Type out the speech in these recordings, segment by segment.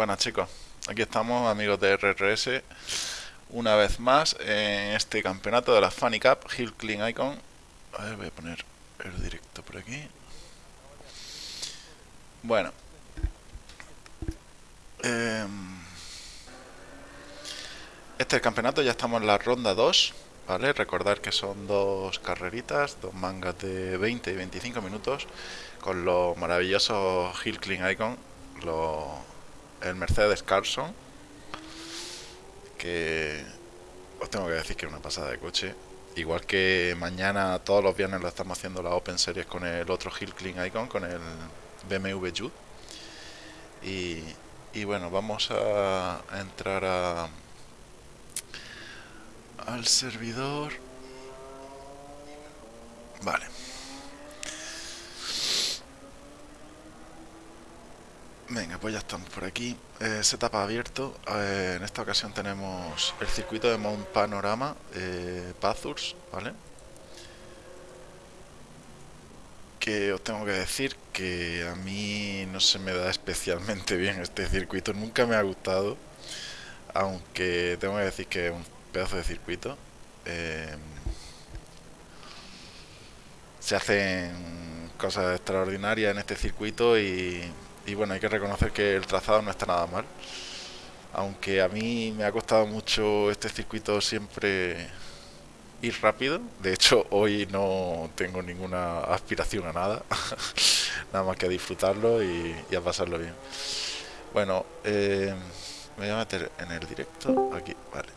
Buenas chicos, aquí estamos amigos de RRS una vez más en este campeonato de la Funny Cup Hill Clean Icon. A ver, voy a poner el directo por aquí. Bueno. Em, este es el campeonato, ya estamos en la ronda 2 ¿vale? recordar que son dos carreritas dos mangas de 20 y 25 minutos con los maravillosos Hill Clean Icon los el Mercedes Carson que os tengo que decir que es una pasada de coche. Igual que mañana todos los viernes lo estamos haciendo la Open Series con el otro Hill Clean Icon con el BMW Jude. Y, y bueno vamos a, entrar a al servidor. Vale Venga, pues ya estamos por aquí. Eh, setup abierto. Eh, en esta ocasión tenemos el circuito de Mount Panorama, eh, ¿vale? Que os tengo que decir que a mí no se me da especialmente bien este circuito. Nunca me ha gustado. Aunque tengo que decir que es un pedazo de circuito. Eh, se hacen cosas extraordinarias en este circuito y y bueno, hay que reconocer que el trazado no está nada mal. Aunque a mí me ha costado mucho este circuito siempre ir rápido. De hecho, hoy no tengo ninguna aspiración a nada. nada más que a disfrutarlo y, a pasarlo bien. Bueno, eh, me voy a meter en el directo. Aquí, vale.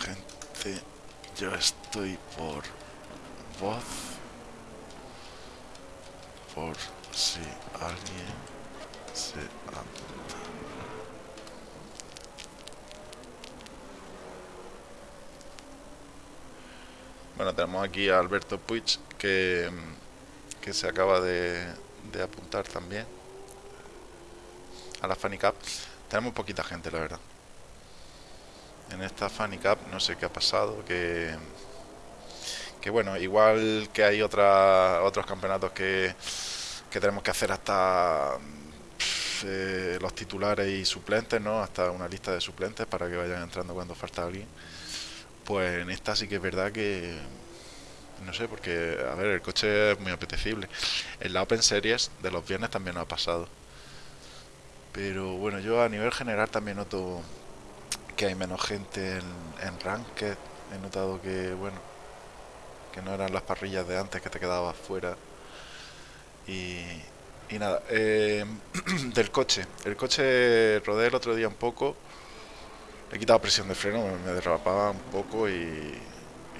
gente, yo estoy por voz. Por si alguien se apunta. Bueno, tenemos aquí a Alberto Puig que, que se acaba de, de apuntar también a la Funny Cup. Tenemos poquita gente, la verdad. En esta Funny Cup no sé qué ha pasado, que que bueno, igual que hay otra, otros campeonatos que, que tenemos que hacer hasta eh, los titulares y suplentes, ¿no? Hasta una lista de suplentes para que vayan entrando cuando falta alguien. Pues en esta sí que es verdad que no sé, porque a ver, el coche es muy apetecible. En la Open Series de los viernes también nos ha pasado. Pero bueno, yo a nivel general también noto que hay menos gente en, en Ranked. He notado que, bueno, que no eran las parrillas de antes que te quedabas fuera. Y, nada, eh, del coche. El coche rodé el otro día un poco. He quitado presión de freno, me, derrapaba un poco y,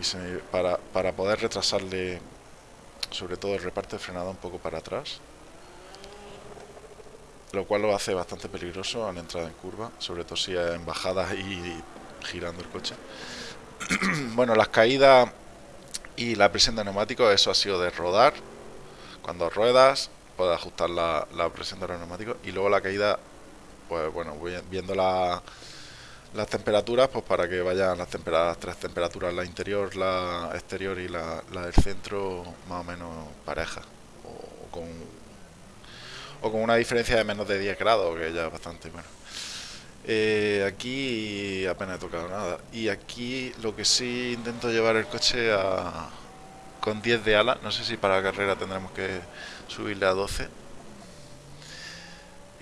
se para, para poder retrasarle sobre todo el reparto de frenada un poco para atrás. Lo cual lo hace bastante peligroso a la entrada en curva, sobre todo si en bajadas y girando el coche. bueno, las caídas y la presión de neumáticos, eso ha sido de rodar. Cuando ruedas, puedes ajustar la, la presión de los neumáticos. Y luego la caída, pues bueno, voy viendo la, las temperaturas, pues para que vayan las, tempera- las tres temperaturas, la interior, la exterior y la, la del centro, más o menos parejas. O con, o con una diferencia de menos de 10 grados, que ya es bastante bueno. Eh, aquí apenas he tocado nada. Y aquí lo que sí intento llevar el coche a, con 10 de ala. No sé si para la carrera tendremos que subirle a 12.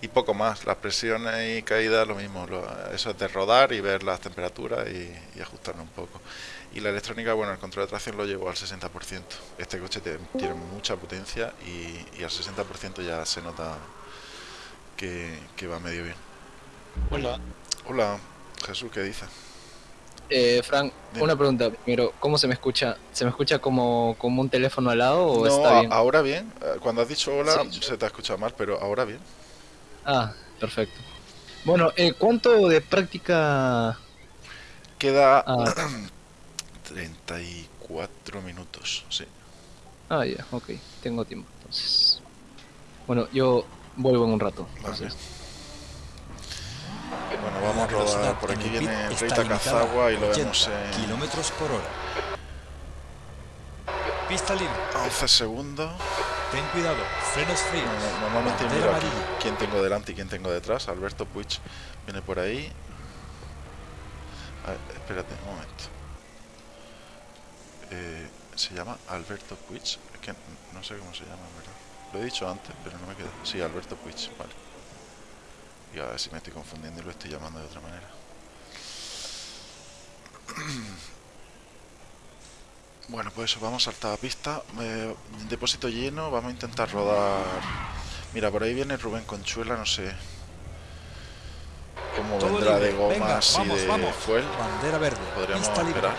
Y poco más. Las presiones y caídas lo mismo. eso es de rodar y ver las temperaturas y, y ajustarlo un poco. Y la electrónica, bueno, el control de tracción lo llevo al 60%. Este coche tiene mucha potencia y, y al 60% ya se nota que, que va medio bien. Hola. Hola, Jesús, ¿qué dices? Eh, Frank, Dime. una pregunta primero. ¿Cómo se me escucha? ¿Se me escucha como, como un teléfono al lado o No, está bien? ahora bien. Eh, Cuando has dicho hola, Sí. se te ha escuchado mal, pero ahora bien. Ah, perfecto. Bueno, eh, ¿cuánto de práctica? Queda Ah, 34 minutos, sí. ah, ya, ok. Tengo tiempo, entonces. Bueno, yo vuelvo en un rato. Vale. entonces. Bueno, vamos a rodar. Por aquí viene limitada Cazagua y lo 80 vemos en kilómetros por hora. Pista libre. 11 segundos. Ten cuidado. Frenos fríos. No- Normalmente miro aquí quién tengo delante y quién tengo detrás. Alberto Puig viene por ahí. A ver, espérate un momento. Eh, ¿Se llama Alberto Puig? Es que no sé cómo se llama, en verdad. Lo he dicho antes, pero no me queda. Sí, Alberto Puig, vale. Y a ver si me estoy confundiendo y lo estoy llamando de otra manera. Bueno, pues eso, vamos a saltar a pista. Eh, depósito lleno, vamos a intentar rodar. Mira, por ahí viene Rubén Conchuela, no sé cómo vendrá de. Venga, gomas y vamos, de vamos. fuel. Bandera verde. Podríamos esperar.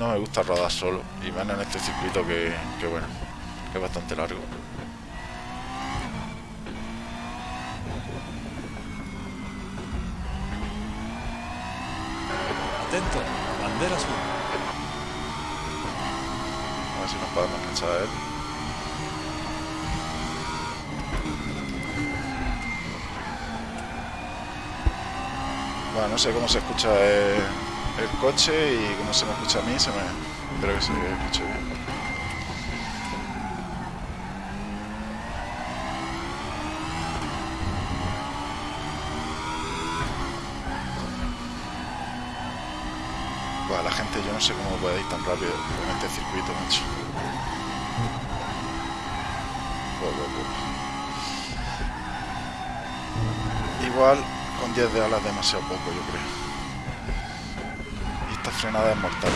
No me gusta rodar solo, y menos en este circuito que, que bueno, que es bastante largo. Atento. Bandera azul. A ver si nos podemos enganchar a él. Bueno, no sé cómo se escucha el, el coche y cómo se me escucha a mí. Se me, espero que se escuche bien. Buah, la gente, yo no sé cómo puede ir tan rápido con este circuito, macho. Igual con 10 de alas demasiado poco, yo creo. Esta frenada es mortal.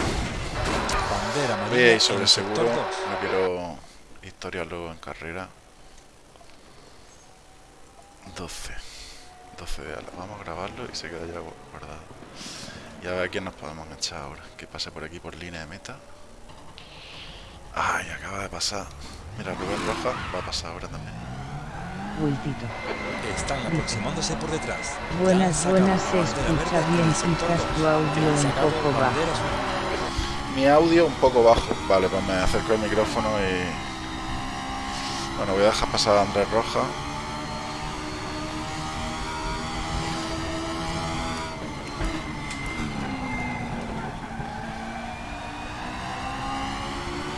Voy a ir sobre seguro. No quiero historias luego en carrera. 12. 12 de ala. Vamos a grabarlo y se queda ya guardado. Y a ver a quién nos podemos echar ahora. Que pase por aquí por línea de meta. Ay, acaba de pasar. Mira, Rubén Roja va a pasar ahora también. Bultito. Están aproximándose por detrás. Buenas, buenas, se escucha bien, quizás tu audio un poco bajo. Mi audio un poco bajo. Vale, pues me acerco el micrófono y... Bueno, voy a dejar pasar a Andrés Roja.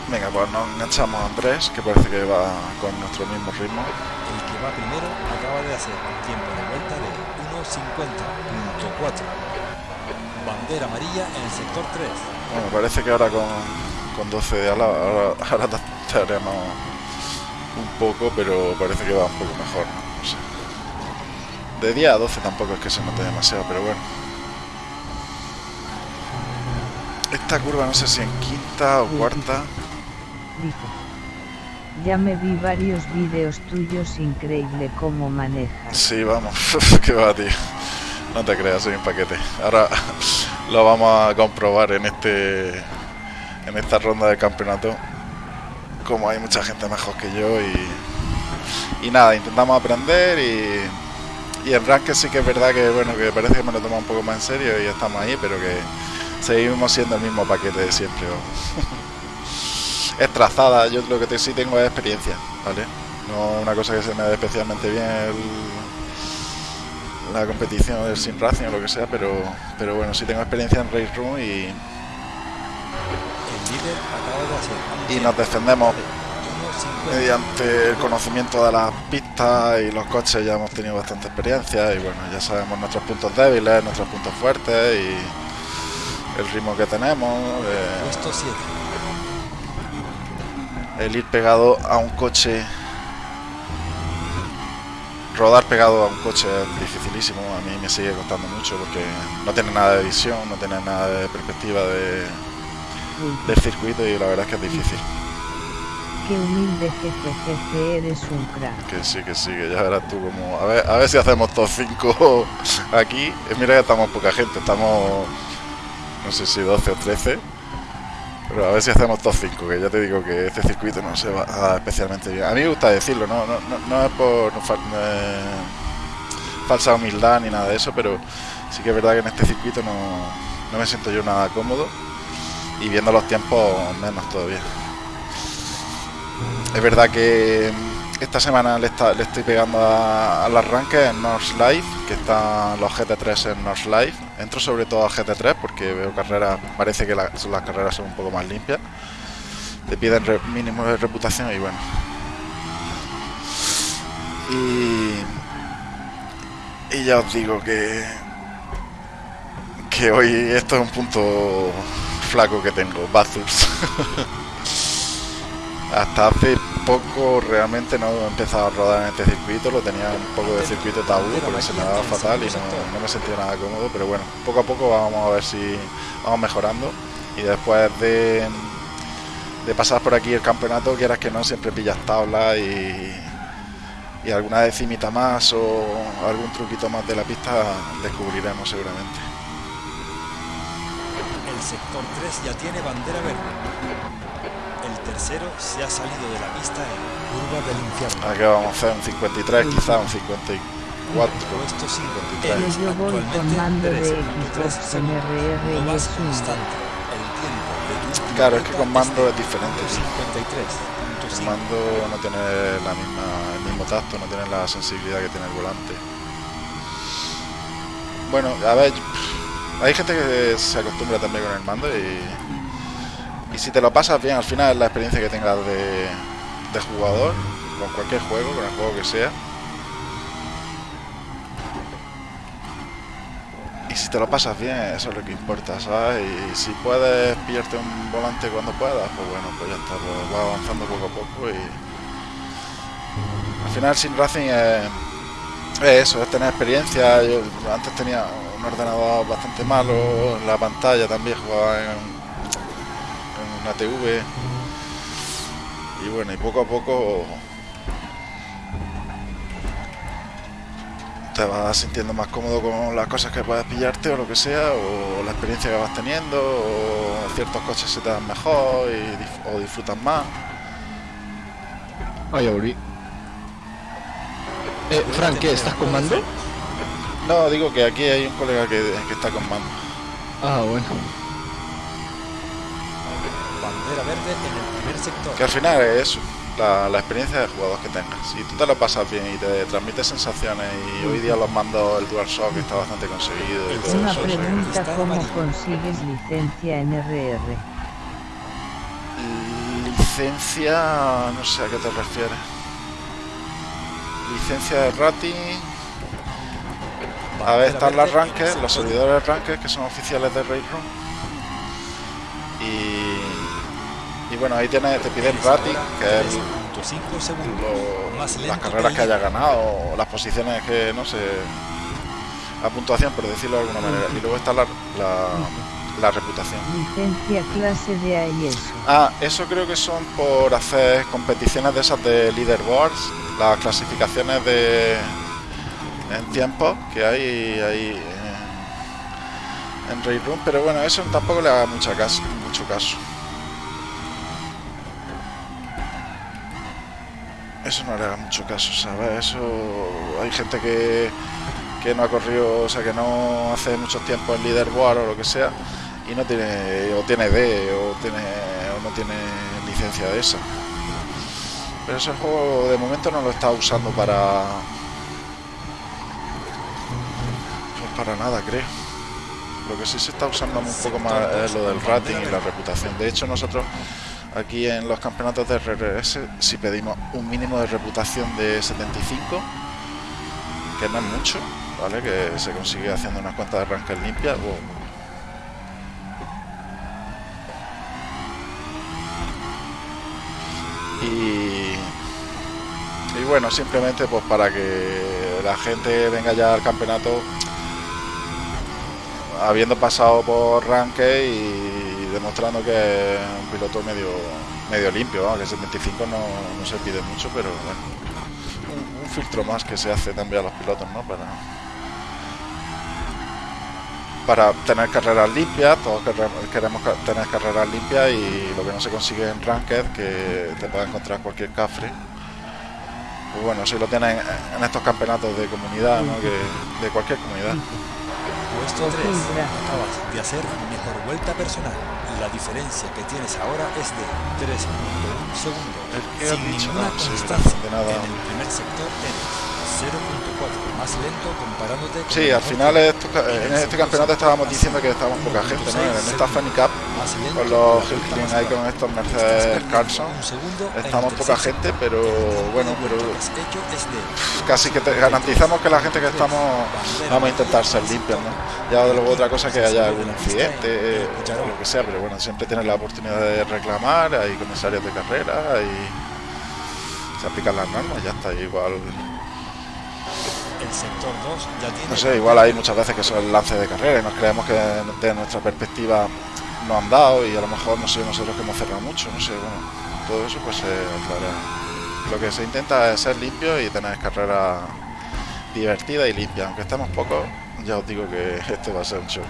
Venga, pues nos enganchamos a Andrés, que parece que va con nuestro mismo ritmo. El que va primero acaba de hacer un tiempo de vuelta de 1.50.4. Bandera amarilla en el sector 3. Bueno, parece que ahora con, con 12 de ala, ahora, ahora estaremos un poco, pero parece que va un poco mejor, ¿no? No sé. De 10 a 12 tampoco es que se note demasiado, pero bueno. Esta curva no sé si en quinta o cuarta. Dice. Ya me vi varios vídeos tuyos, increíble cómo manejas. Sí, vamos, que va, tío. No te creas, soy un paquete. Ahora lo vamos a comprobar en este en esta ronda de campeonato. Como hay mucha gente mejor que yo y, y nada, intentamos aprender y, y en ranking sí que es verdad que bueno que parece que me lo tomo un poco más en serio y estamos ahí, pero que seguimos siendo el mismo paquete de siempre. es trazada, yo lo que sí tengo es experiencia, ¿vale? No una cosa que se me dé especialmente bien el- la competición del Sim Racing o lo que sea, pero, pero bueno, sí tengo experiencia en Race Room y, y nos defendemos de 1.50. mediante el conocimiento de las pistas y los coches ya hemos tenido bastante experiencia y bueno, ya sabemos nuestros puntos débiles, nuestros puntos fuertes y el ritmo que tenemos, eh, Puesto 7. El ir pegado a un coche, rodar pegado a un coche es dificilísimo, a mí me sigue costando mucho porque no tiene nada de visión, no tiene nada de perspectiva de, del circuito y la verdad es que es difícil. Qué humilde jefe, eres un crack. Que sí, que sí, que ya verás tú como... A ver, a ver si hacemos top 5 aquí. Mira que estamos poca gente, estamos... No sé si 12 o 13. Pero a ver si hacemos top 5, que ya te digo que este circuito no se va especialmente bien. A mí me gusta decirlo, no, no, no, es por falsa humildad ni nada de eso, pero sí que es verdad que en este circuito no, no me siento yo nada cómodo. Y viendo los tiempos, menos todavía. Es verdad que esta semana le, está- le estoy pegando al arranque en North Live, que están los GT3 en North Live. Entro sobre todo a GT3 porque veo carreras, parece que la- las carreras son un poco más limpias. Te piden mínimo de reputación y bueno. Y, y ya os digo que, que hoy esto es un punto flaco que tengo, Bathurst. Hasta hace poco realmente no he empezado a rodar en este circuito, lo tenía un poco de circuito tabú porque se me daba fatal y no, no me sentía nada cómodo, pero bueno, poco a poco vamos a ver si vamos mejorando y después de, de pasar por aquí el campeonato, quieras que no, siempre pillas tablas y, y alguna decimita más o algún truquito más de la pista descubriremos seguramente. El sector 3 ya tiene bandera verde. Tercero se ha salido de la pista en curva del infierno. Aquí vamos a hacer un 53, quizá un 54. Puesto 5. Pero Eres yo voy con actualmente mando de eres el Xbox 23 con RR No y vas es un constante. El tiempo de Claro, es que con mando es diferente, tío. 53.5. El mando no tiene la misma, el mismo tacto, no tiene la sensibilidad que tiene el volante. Bueno, a ver, hay gente que se acostumbra también con el mando y, y si te lo pasas bien, al final es la experiencia que tengas de, de jugador, con cualquier juego, con el juego que sea. Y si te lo pasas bien, eso es lo que importa, ¿sabes? Y si puedes pillarte un volante cuando puedas, pues bueno, pues ya está, pues va avanzando poco a poco y... Al final Sim Racing es, es eso, es tener experiencia. Yo antes tenía un ordenador bastante malo, la pantalla también jugaba en una TV. Y bueno, y poco a poco te vas sintiendo más cómodo con las cosas que puedes pillarte o lo que sea, o la experiencia que vas teniendo, o ciertos coches se te dan mejor y, o disfrutas más. Ah, ya volví. Eh, Frank, ¿qué? ¿Estás con mando? No, digo que aquí hay un colega que, que está con mando. Ah, bueno. Bandera verde en el primer sector. Que al final es eso, la, la experiencia de jugador que tengas. Si tú te lo pasas bien y te transmites sensaciones, y hoy día los mandos, el DualShock está bastante conseguido y todo Una eso. pregunta, ¿cómo consigues licencia en RR? Licencia, no sé a qué te refieres. Licencia de rating. A ver, están las ranked, los servidores ranked que son oficiales de Railroom. Y, y bueno, ahí tienes, te pide el rating, que es 3.5 segundos. lo- Más las carreras que haya ganado, o las posiciones que no sé, la puntuación, por decirlo de alguna manera. Y luego está la, la, la reputación. Licencia clase de. Ah, eso creo que son por hacer competiciones de esas de leaderboards, las clasificaciones de en tiempos que hay ahí en, en Raid Room, pero bueno, eso tampoco le haga mucha caso, mucho caso. Eso no le haga mucho caso, ¿sabes? Eso hay gente que, que no ha corrido, o sea, que no hace muchos tiempos en leaderboard o lo que sea y no tiene o tiene D o tiene o no tiene licencia de esa. Pero ese juego de momento no lo está usando para pues para nada creo. Lo que sí se está usando un poco más es lo del rating y la reputación. De hecho nosotros aquí en los campeonatos de RRS si pedimos un mínimo de reputación de 75 que no es mucho vale que se consigue haciendo unas cuantas arranques limpias o y, y bueno, simplemente pues para que la gente venga ya al campeonato habiendo pasado por ranque y demostrando que es un piloto medio medio limpio, vamos, que 75 no, no se pide mucho, pero bueno, un, un filtro más que se hace también a los pilotos, ¿no? Para, para tener carreras limpias, todos queremos, tener carreras limpias y lo que no se consigue en Ranked, que te pueda encontrar cualquier cafre. Pues bueno, si lo tienes en, estos campeonatos de comunidad, ¿no? que, de cualquier comunidad. Puesto Ok, 3. gracias. Acabas de hacer mejor vuelta personal. La diferencia que tienes ahora es de 3.1 segundos. ¿El qué has Sin ninguna constancia. En el primer sector eres 0.4 más lento comparándote con Sí, al final esto- en este campeonato estábamos diciendo que estábamos poca gente, ¿no? En esta Funny Cup, con los Hilton más ahí con estos Mercedes Carlson, estamos poca gente, pero bueno, pero casi que te garantizamos que la gente que estamos vamos a intentar ser limpios, ¿no? Ya luego otra cosa que haya algún incidente eh, o lo que sea, pero bueno, siempre tienes la oportunidad de reclamar, hay comisarios de carrera y se aplican las normas, ya está, igual, el sector 2 ya tiene no sé, igual hay muchas veces que son lances de carrera y nos creemos que de nuestra perspectiva no han dado y a lo mejor no sé nosotros que hemos cerrado mucho, no sé, bueno, todo eso pues se aclara. Lo que se intenta es ser limpio y tener carrera divertida y limpia, aunque estemos pocos, ya os digo que esto va a ser un show.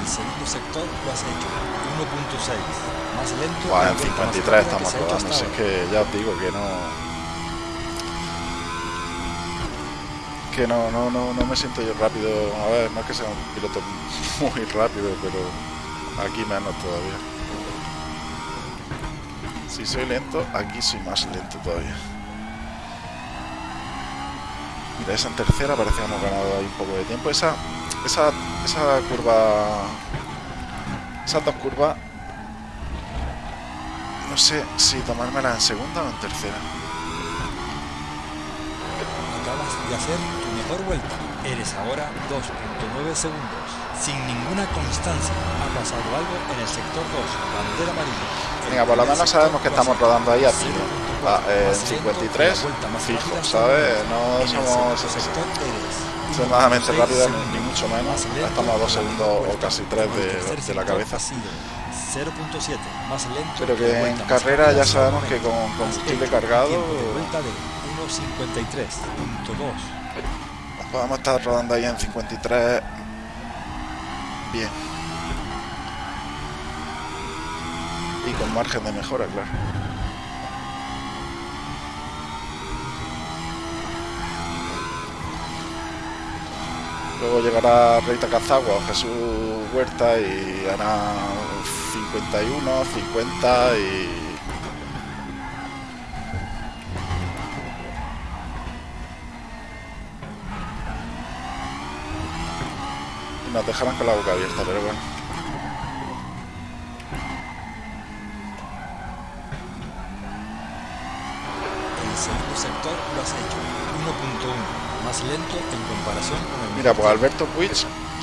el segundo sector lo has hecho 1.6 en la vuelta más 53 rápida que estamos rodando, ahora. que ya os digo que no. Que no, no, no, no me siento yo rápido. A ver, no es que sea un piloto muy rápido, pero aquí menos todavía. Si soy lento, aquí soy más lento todavía. Mira, esa en tercera parece que hemos ganado ahí un poco de tiempo. Esa, esa, esa curva, esas dos curvas no sé si tomármela en segunda o en tercera. Acabas de hacer tu mejor vuelta. Eres ahora 2.9 segundos. Sin ninguna constancia. Ha pasado algo en el sector 2. Bandera amarilla. Venga, por lo menos sabemos que estamos rodando ahí a 0.4 tiro. Ah, eh, más lento que la 53, vuelta más fijo, ¿sabes? No somos extremadamente 0.6 rápida, ni, mucho menos. Estamos a dos segundos o casi tres de, de la cabeza. Ha sido 0.7 más lento Pero que en carrera ya sabemos que con combustible cargado vuelta de 1.53.2 podemos estar rodando ahí en 53 bien. Y con margen de mejora, claro. Luego llegará Reita Cazagua o Jesús Huerta y hará 51, 50 y... y nos dejarán con la boca abierta, pero bueno. El segundo sector lo has hecho 1.1 más lento en comparación con el Mira, pues Alberto Puig,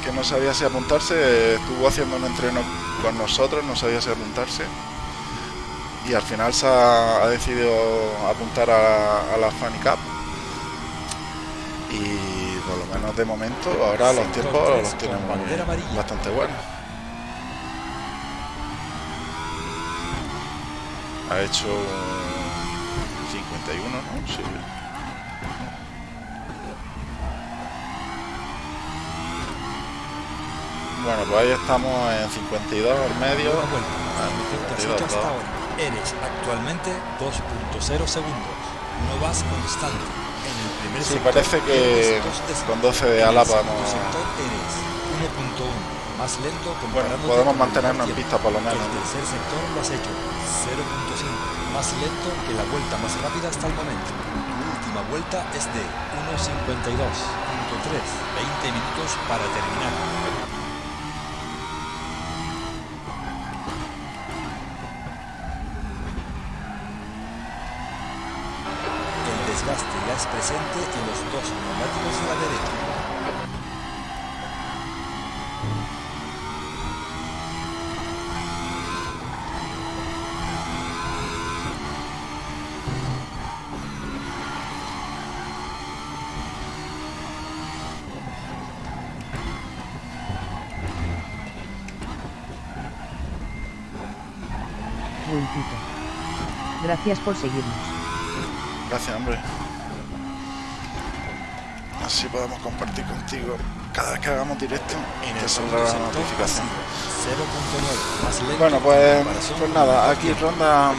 que no sabía si apuntarse, estuvo haciendo un entreno con nosotros, no sabía si apuntarse. Y al final se ha, ha decidido apuntar a, a la Funny Cup. Y por lo menos de momento, ahora los tiempos los tienen bastante buenos. Ha hecho 51, ¿no? Sí. Bueno, pues ahí estamos en 52 al medio. Ah, el mejor que has 52, hecho hasta dos. ahora. Eres actualmente 2.0 segundos. No vas constante. En el primer Sí, sector parece que con 12 de ala vamos- sector eres 1.1 más lento Bueno, podemos mantenernos en pista por lo menos. El tercer sector lo has hecho 0.5 más lento que la vuelta más rápida hasta el momento. Tu última vuelta es de 1.52.3, 20 minutos para terminar. El es presente en los dos neumáticos de la derecha. Gracias por seguirnos. Gracias, hombre. Así podemos compartir contigo cada vez que hagamos directo y te saldrá la notificación. sido 0.9 más lento Bueno, en pues, pues nada, aquí ronda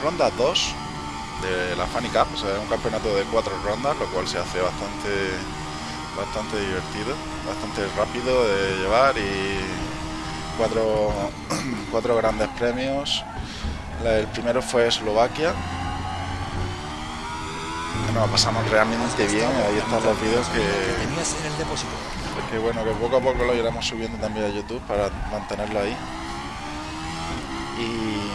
ronda 2 de la Funny Cup, o sea, es un campeonato de cuatro rondas, lo cual se hace bastante bastante divertido, bastante rápido de llevar y cuatro, cuatro grandes premios. El primero fue Eslovaquia. Nos lo pasamos realmente bien, ahí están los vídeos que, tenías en el depósito. que bueno, que poco a poco lo iremos subiendo también a YouTube para mantenerlo ahí. Y,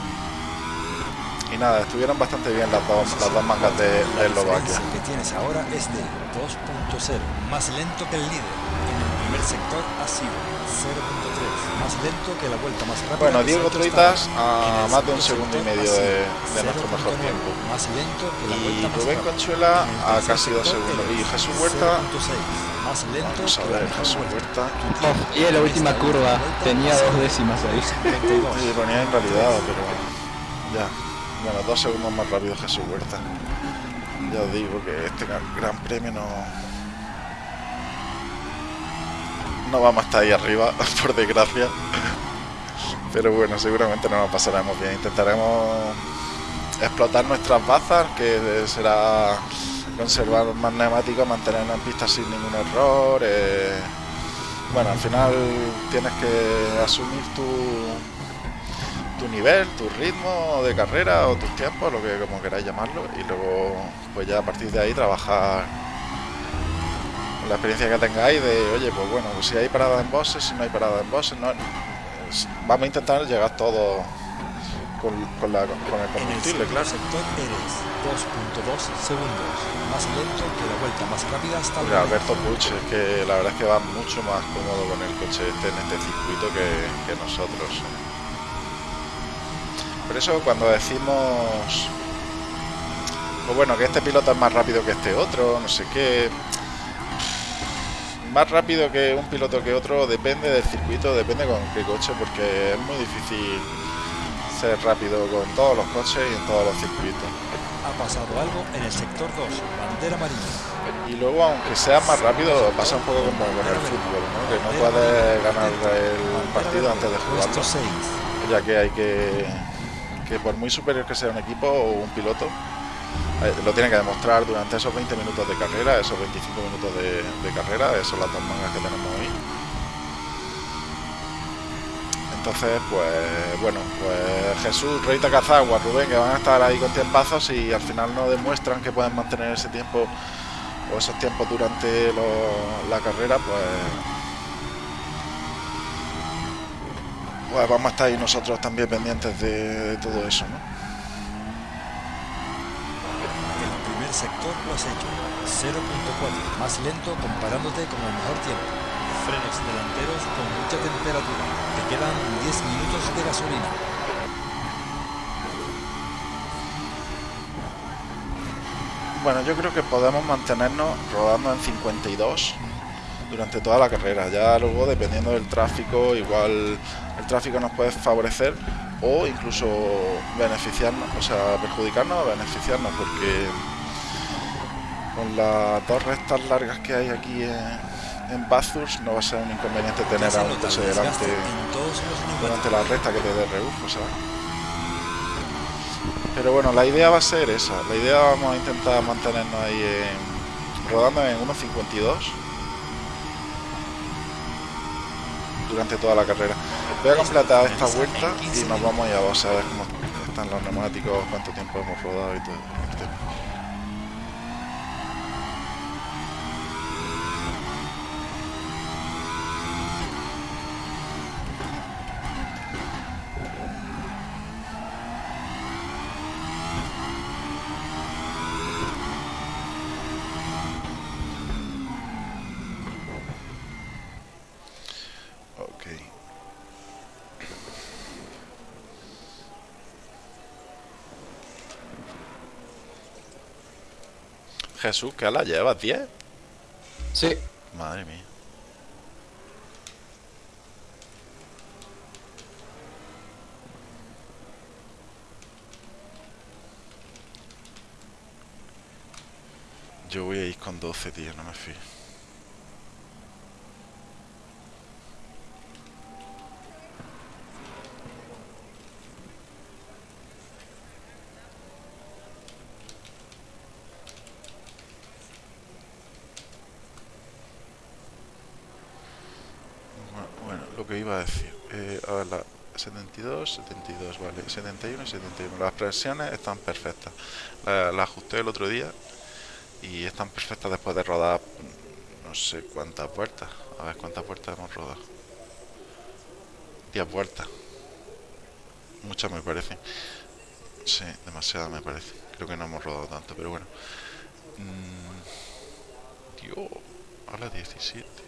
y nada, estuvieron bastante bien las dos, las dos mangas de, Eslovaquia. que tienes ahora es de 2.0, más lento que el líder. Sector ha sido 0.3, más lento que la vuelta más rápida. Bueno, Diego Troitas a más de un segundo y medio de, nuestro mejor 0.9, tiempo. Más lento que la Y vuelta Rubén. Conchuela a casi dos segundos. Y eres Jesús Huerta, 0.6, más lento vamos a ver, Jesús. Huerta. Y en la última curva tenía dos décimas ahí. 52. Sí, ponía en realidad, pero ya. Bueno, dos segundos más rápido Jesús Huerta. Ya os digo que este gran premio no. No vamos a estar ahí arriba, por desgracia. Pero bueno, seguramente no nos pasaremos bien. Intentaremos explotar nuestras bazas, que será conservar más neumáticos, mantenernos en pista sin ningún error. eh, Bueno, al final tienes que asumir tu, tu nivel, tu ritmo de carrera o tus tiempos, lo que como queráis llamarlo, y luego pues ya a partir de ahí trabajar la experiencia que tengáis de, oye, pues bueno, si hay parada en bosses, si no hay parada en bosses, no, es- vamos a intentar llegar todos con, con, la, con el En el combustible, claro. sector eres 2.2 segundos, más lento que la vuelta más rápida hasta momento. Alberto Puig es que la verdad es que va mucho más cómodo con el coche este en este circuito que, que nosotros. Por eso cuando decimos pues bueno, que este piloto es más rápido que este otro, no sé qué. Más rápido que un piloto que otro depende del circuito, depende con qué coche, porque es muy difícil ser rápido con todos los coches y en todos los circuitos. Ha pasado algo en el sector 2, bandera amarilla. Y luego, aunque sea más rápido, pasa un poco como con el fútbol, ¿no? que no puedes ganar el partido antes de jugarlo, Puesto 6. ya que hay que, que por muy superior que sea un equipo o un piloto, lo tiene que demostrar durante esos 20 minutos de carrera, esos 25 minutos de, carrera, esos son las dos mangas que tenemos hoy. Entonces, pues bueno, pues Jesús, Reita Cazagua, Rubén, que van a estar ahí con tiempazos y al final no demuestran que pueden mantener ese tiempo o esos tiempos durante la carrera, pues, pues vamos a estar ahí nosotros también pendientes de, de todo eso, ¿no? Sector lo has hecho. 0.4, más lento comparándote con el mejor tiempo. Frenos delanteros con mucha temperatura. Te quedan 10 minutos de gasolina. Bueno, yo creo que podemos mantenernos rodando en 52 durante toda la carrera. Ya luego, dependiendo del tráfico, igual el tráfico nos puede favorecer o incluso beneficiarnos, o sea, perjudicarnos o beneficiarnos, porque con las dos rectas largas que hay aquí en, en Bathurst no va a ser un inconveniente tener a un coche delante durante la recta que te dé rebufo, ¿sabes? Pero bueno, la idea va a ser esa. La idea vamos a intentar mantenernos ahí en, rodando en 1.52 durante toda la carrera. Voy a completar esta vuelta y nos vamos ya vamos a ver cómo están los neumáticos, cuánto tiempo hemos rodado y todo. el tema. Ok. Jesús, ¿qué la llevas? ¿10? Sí, Madre mía. Yo voy a ir con 12, tío, no me fío. Bueno, bueno, lo iba a decir. Eh, a ver, la 72, 72, vale. 71 y 71. Las presiones están perfectas. La, ajusté el otro día y están perfectas después de rodar mm, no sé cuántas vueltas. A ver cuántas vueltas hemos rodado. 10 vueltas. Muchas me parecen. Sí, demasiadas me parece. Creo que no hemos rodado tanto, pero bueno. Mm, Dios, a las 17.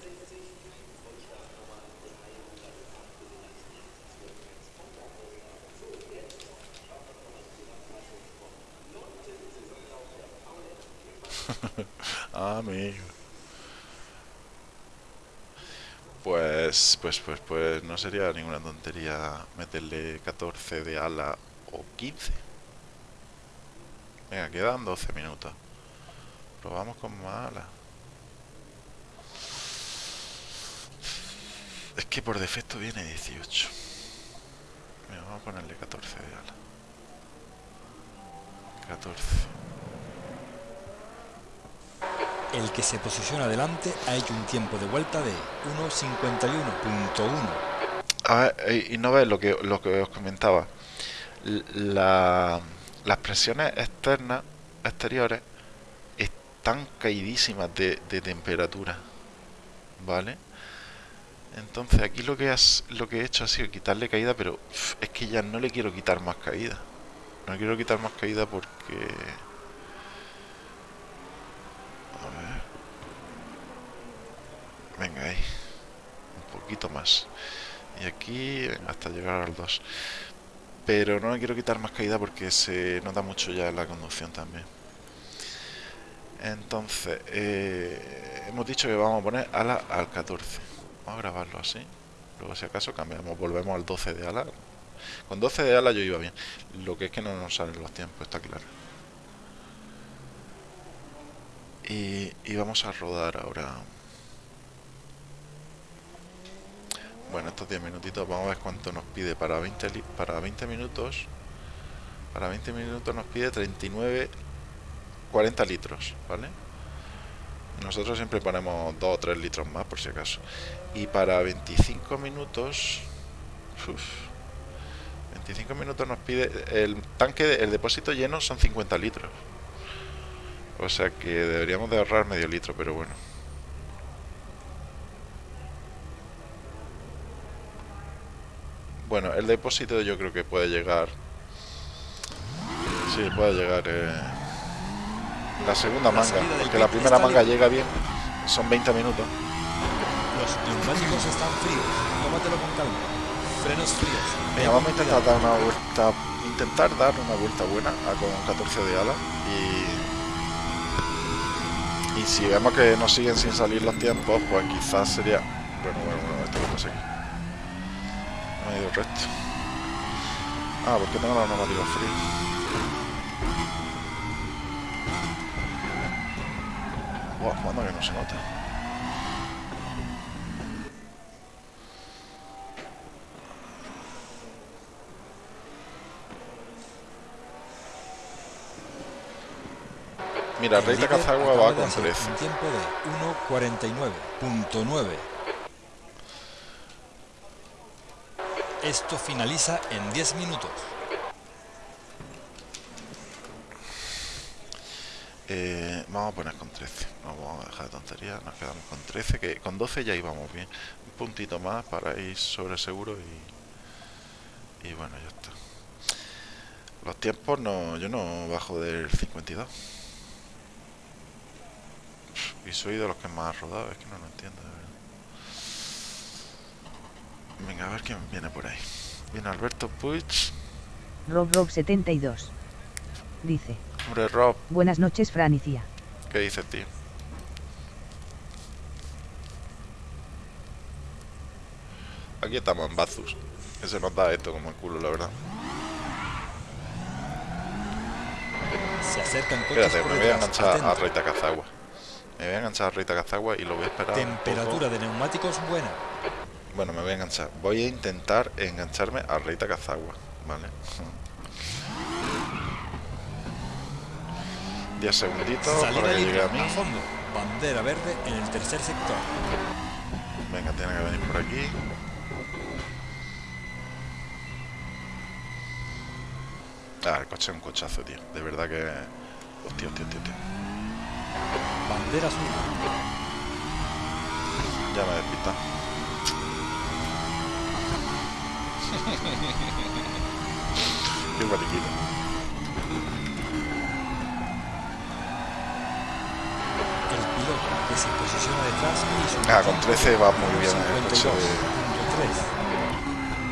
Amigo. Pues, pues, pues, pues no sería ninguna tontería meterle 14 de ala o 15. Venga, quedan 12 minutos. Probamos con más ala. Es que por defecto viene 18. Venga, vamos a ponerle 14 de ala. 14. El que se posiciona delante ha hecho un tiempo de vuelta de 1.51.1. A ver, y no ves lo que, os comentaba. Las presiones externas, exteriores, están caidísimas de, temperatura. ¿Vale? Entonces aquí lo que, lo que he hecho ha sido quitarle caída, pero es que ya no le quiero quitar más caída. No quiero quitar más caída porque... A ver. Venga ahí. Un poquito más. Y aquí hasta llegar al 2. Pero no le quiero quitar más caída porque se nota mucho ya en la conducción también. Entonces, eh, hemos dicho que vamos a poner ala al 14. Vamos a grabarlo así. Luego, si acaso, cambiamos, volvemos al 12 de ala. Con 12 de ala yo iba bien. Lo que es que no nos salen los tiempos, está claro. Y, y vamos a rodar ahora. Bueno, estos 10 minutitos, vamos a ver cuánto nos pide para 20, li- para 20 minutos. Para 20 minutos nos pide 39, 40 litros, ¿vale? Nosotros siempre ponemos 2 o 3 litros más por si acaso. Y para 25 minutos... uf, 25 minutos nos pide... El tanque, el depósito lleno son 50 litros. O sea que deberíamos de ahorrar medio litro, pero bueno. Bueno, el depósito yo creo que puede llegar... Sí, puede llegar... eh, la segunda manga, porque la primera manga llega bien. Son 20 minutos. Los neumáticos están fríos. Tómatelo con calma. Frenos fríos. Venga, vamos a intentar dar una vuelta, intentar dar una vuelta buena a con 14 de ala y y si vemos que nos siguen sin salir los tiempos, pues quizás sería bueno, bueno, bueno, esto que pasa No ha ido recto. Ah, porque tengo los neumáticos fríos. Buah, manda que no se nota. Mira, Rey Takazagua acaba va de con hacer 13. Un tiempo de 1.49.9. Esto finaliza en 10 minutos. Eh, vamos a poner con 13. No vamos a dejar de tonterías. Nos quedamos con 13. Que con 12 ya íbamos bien. Un puntito más para ir sobre seguro y. Y bueno, ya está. Los tiempos no. Yo no bajo del 52. Y soy de los que más ha rodado. Es que no lo entiendo. Venga, a ver quién viene por ahí. Viene Alberto Puig. Rob Rob 72. Dice, Hombre, Rob. buenas noches Franicia. ¿Qué dices, tío? Aquí estamos en Bazus. Que se nos da esto como el culo, la verdad. Se acercan coches Espérate, por me voy a enganchar a Atento. Rey Takazagua. Me voy a enganchar a Rey Takazagua y lo voy a esperar. un Temperatura de neumáticos buena. Bueno, me voy a enganchar. Voy a intentar engancharme a Rey Takazagua. ¿Vale? 10 segunditos Salida para que llegue a mí. A fondo. Bandera verde en el tercer sector. Venga, tiene que venir por aquí. Ah, el coche es un cochazo, tío. De verdad que. Hostia, hostia, hostia, hostia. Bandera azul. Ya me he Qué mariquita. El piloto que se posiciona detrás y Ah, con 13 va muy bien el coche 52.3. de-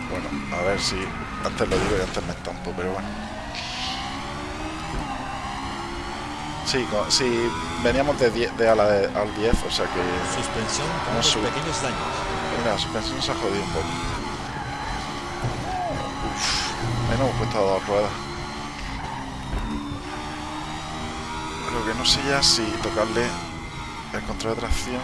Bueno, a ver si. Antes lo digo y antes me estampo, pero bueno. Sí, co- sí, veníamos de, 10 de a la de- al 10, o sea que. Suspensión con unos pequeños daños. Mira, la suspensión se ha jodido un poco. Hemos puesto a dos ruedas. Lo que no sé ya si tocarle el control de tracción.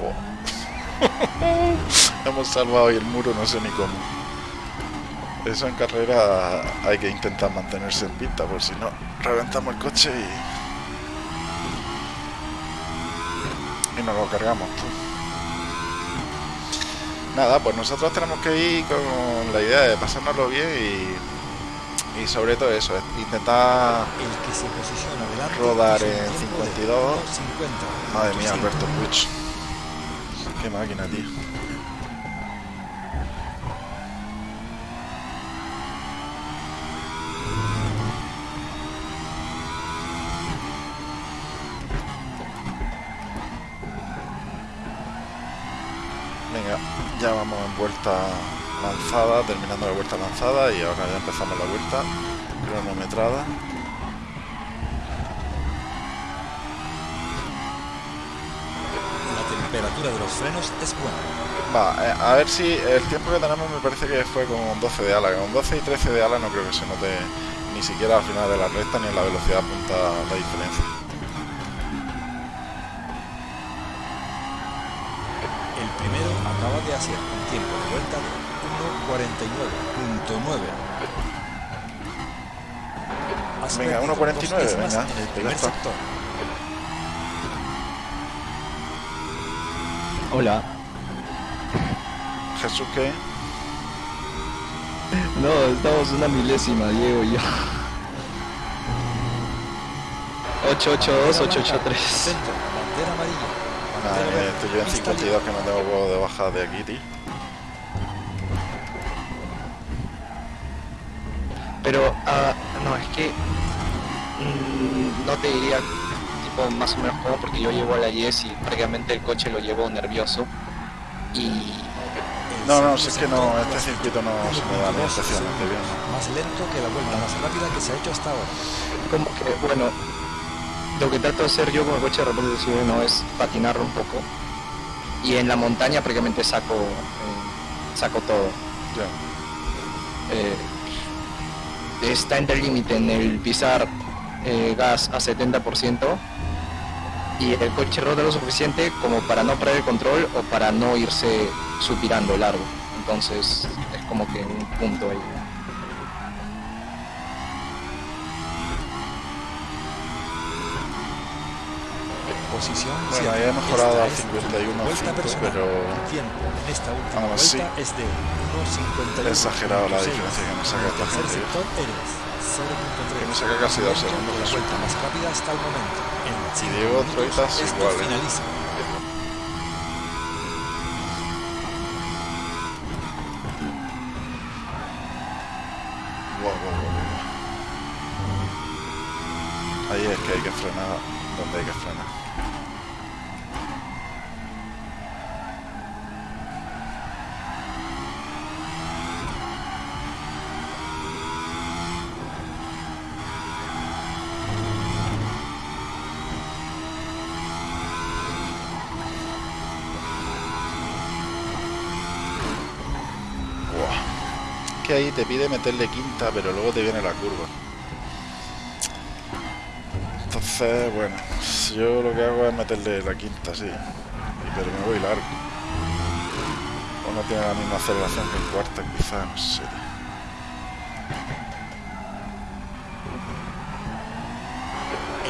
Oh. hemos salvado hoy el muro, no sé ni cómo. Eso en carrera hay que intentar mantenerse en pista, por si no, reventamos el coche y, y nos lo cargamos. tú. Nada, pues nosotros tenemos que ir con la idea de pasárnoslo bien y, y sobre todo eso, es intentar... El que se posiciona delante Rodar en tiempo de 52. 1.50. Madre mía. Alberto Puig. Qué máquina, tío. Vuelta lanzada, terminando la vuelta lanzada y ahora ya empezamos la vuelta cronometrada. La temperatura de los frenos es buena. Va, eh, a ver si el tiempo que tenemos me parece que fue con 12 de ala. Con 12 y 13 de ala no creo que se note ni siquiera al final de la recta ni en la velocidad punta la diferencia. Tiempo de vuelta de 1.49.9. Has Venga, perdido 1.49, dos décimas venga, en el primer sector. Hola. Jesús, ¿qué? No, estamos una milésima, Diego y yo. 882, 883. Centro, bandera amarilla. Estoy yo en pista 52 que me tengo huevo de baja de aquí, tío. Pero, ah, no, es que mm, no te diría tipo más o menos cómo porque yo llevo a la Yes y prácticamente el coche lo llevo nervioso y No, no, si es que no, este circuito no se me da ni 1.2 especialmente bien. segundos, Más lento que la vuelta más rápida que se ha hecho hasta ahora. como que bueno lo que trato de hacer yo con el coche de repente no es patinarlo un poco y en la montaña prácticamente saco eh, saco todo. Eh, está entre el límite en el pisar eh, gas a 70% y el coche rota lo suficiente como para no perder el control o para no irse supirando largo. Entonces es como que un punto ahí. Posición Bueno, he mejorado a es tu 51 vuelta pero en esta última aún vuelta así, es de 1.51. he exagerado la 6. diferencia que me saca En el esta tercer gente, ¿eh? sector eres 0.3. Que me saca casi dos Lento, segundos, La vuelta más rápida hasta el momento. En cinco Diego Troitas igual, ¿eh? finaliza. Te pide meterle quinta, pero luego te viene la curva. Entonces, bueno, yo lo que hago es meterle la quinta, sí. Pero me voy largo. O no tiene la misma aceleración que el cuarta, quizá, no sé.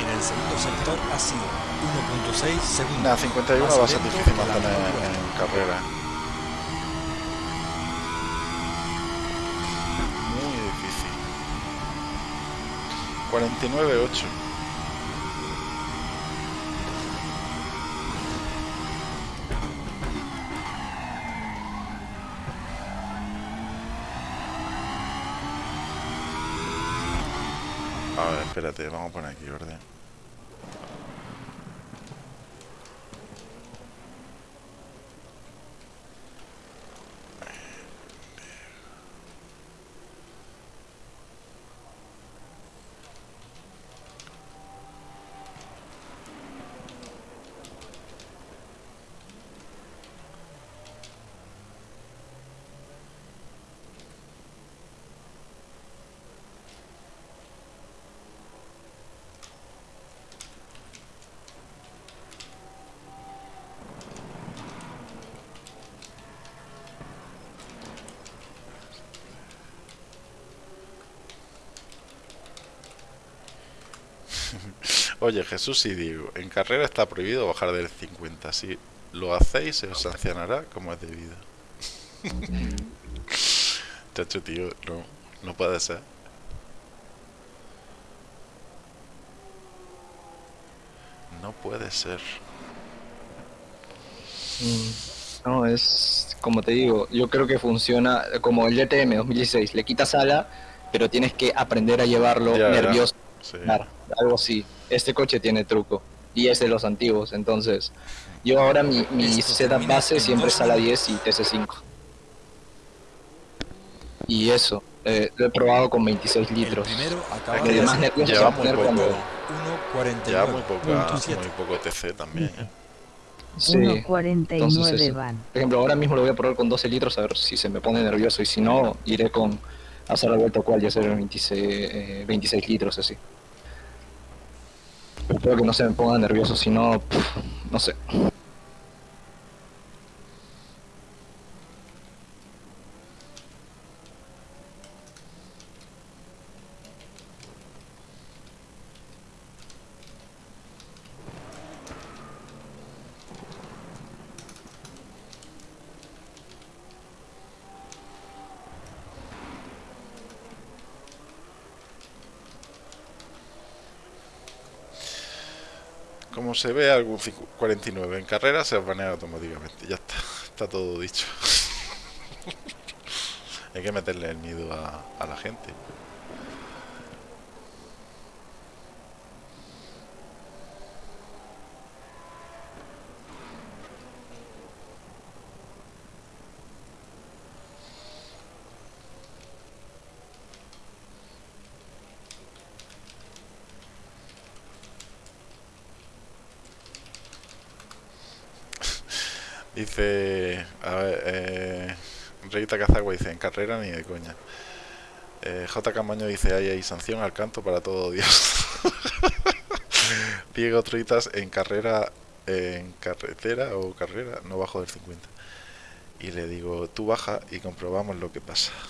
En el segundo sector ha sido 1.6 segundos. Nada, 51 Más va a ser difícil mantener en carrera. Muy difícil. 49-8. A ver, espérate, vamos a poner aquí orden. Oye, Jesús y Diego, en carrera está prohibido bajar del 50. Si lo hacéis, se os sancionará como es debido. Chacho, tío, no, no puede ser. No puede ser. Mm, No, es como te digo, yo creo que funciona como el DTM 2016, le quitas ala, pero tienes que aprender a llevarlo ya. nervioso, Sí. algo así. Este coche tiene truco y es de los antiguos, entonces yo ahora mi, mi setup base siempre es ala minutos. 10 y TC5. Y eso, eh, lo he probado con 26 El litros. primero acaba de más lleva a muy poner poco. cuando... Ya muy 1.49. poca, 27. muy poco TC también. ¿eh? Sí, 1.49 entonces eso. van. Por ejemplo, ahora mismo lo voy a probar con 12 litros a ver si se me pone nervioso y si no, iré con hacer la vuelta cual y hacer 26, eh, 26 litros así. Pero espero que no se me ponga nervioso, si no, no sé. Como se ve algún 5 49 en carrera, se banea automáticamente. Ya está, está todo dicho. Hay que meterle el miedo a la gente. Dice, a ver, eh, Reita Cazagua dice, en carrera ni de coña. Eh, J. Camaño dice, ahí hay sanción al canto para todo Dios. Diego Troitas, en carrera, en carretera o carrera, no bajo del 50. Y le digo, tú baja y comprobamos lo que pasa.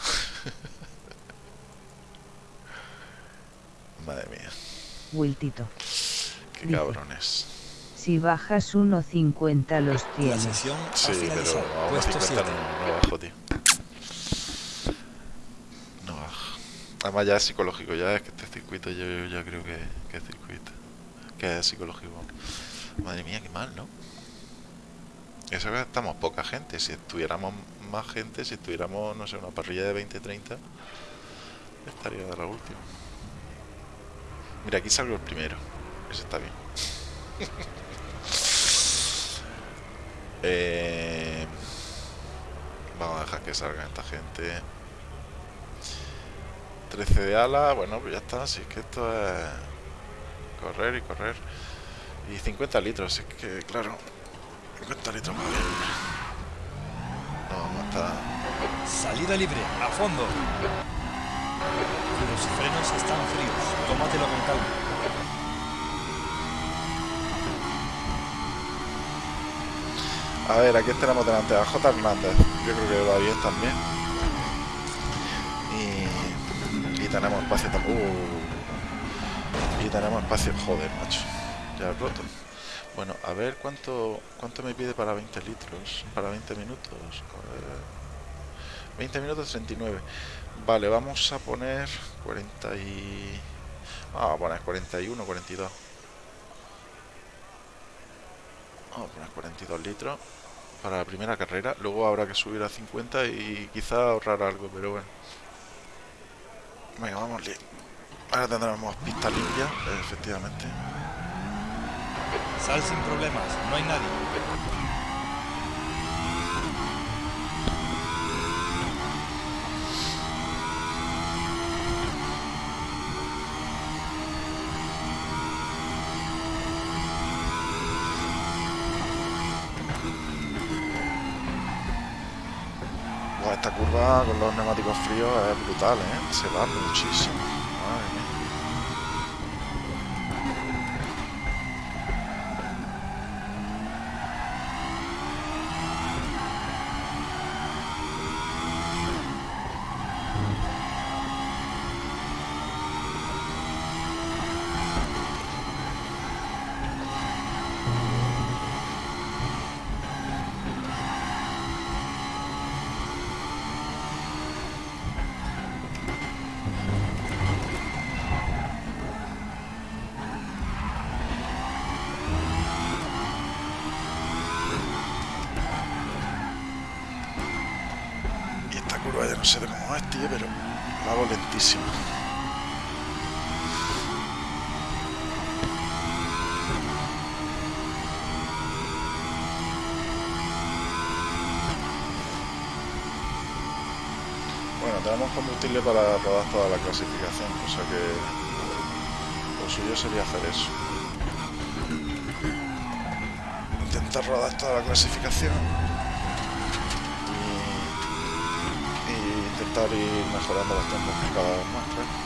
Madre mía, Wiltito. qué Dice. cabrones. Si bajas 1.50 los La tienes. Sí, pero a Puesto 1.50 7. no, no bajo, tío. No bajo. Además ya es psicológico, ya es que este circuito yo, ya creo que, que es circuito. Que es psicológico. Madre mía, qué mal, ¿no? Eso que estamos poca gente. Si estuviéramos más gente, si estuviéramos, no sé, una parrilla de 20-30, estaría de la última. Mira, aquí salgo el primero. Eso está bien. Eh, vamos a dejar que salga esta gente. 13 de ala, bueno, pues ya está. Si es que esto es correr y correr. Y 50 litros, es que claro, 50 litros más bien. No vamos a. Salida libre, a fondo. Los frenos están fríos. Tómatelo con calma. A ver, aquí tenemos delante a J. Hernández. Yo creo que va bien también. Tenemos espacio también. Uh, y tenemos espacio. Joder, macho. Ya he roto. Bueno, a ver cuánto cuánto me pide para 20 litros. Para 20 minutos. A ver. 20 minutos 39. Vale, vamos a poner 40 y... Vamos a poner 41, 42. Vamos a poner 42 litros para la primera carrera. Luego habrá que subir a 50 y quizá ahorrar algo, pero bueno. Venga, vamos. li- Ahora tendremos pista limpia, efectivamente. Sal sin problemas, no hay nadie. Con los neumáticos fríos es brutal, ¿eh? Se va muchísimo. Pero la hago lentísimo. Bueno, tenemos combustible para rodar toda la clasificación, o sea que lo suyo sería hacer eso. Intentar rodar toda la clasificación y, y intentar ir mejorando los tiempos cada vez más, claro.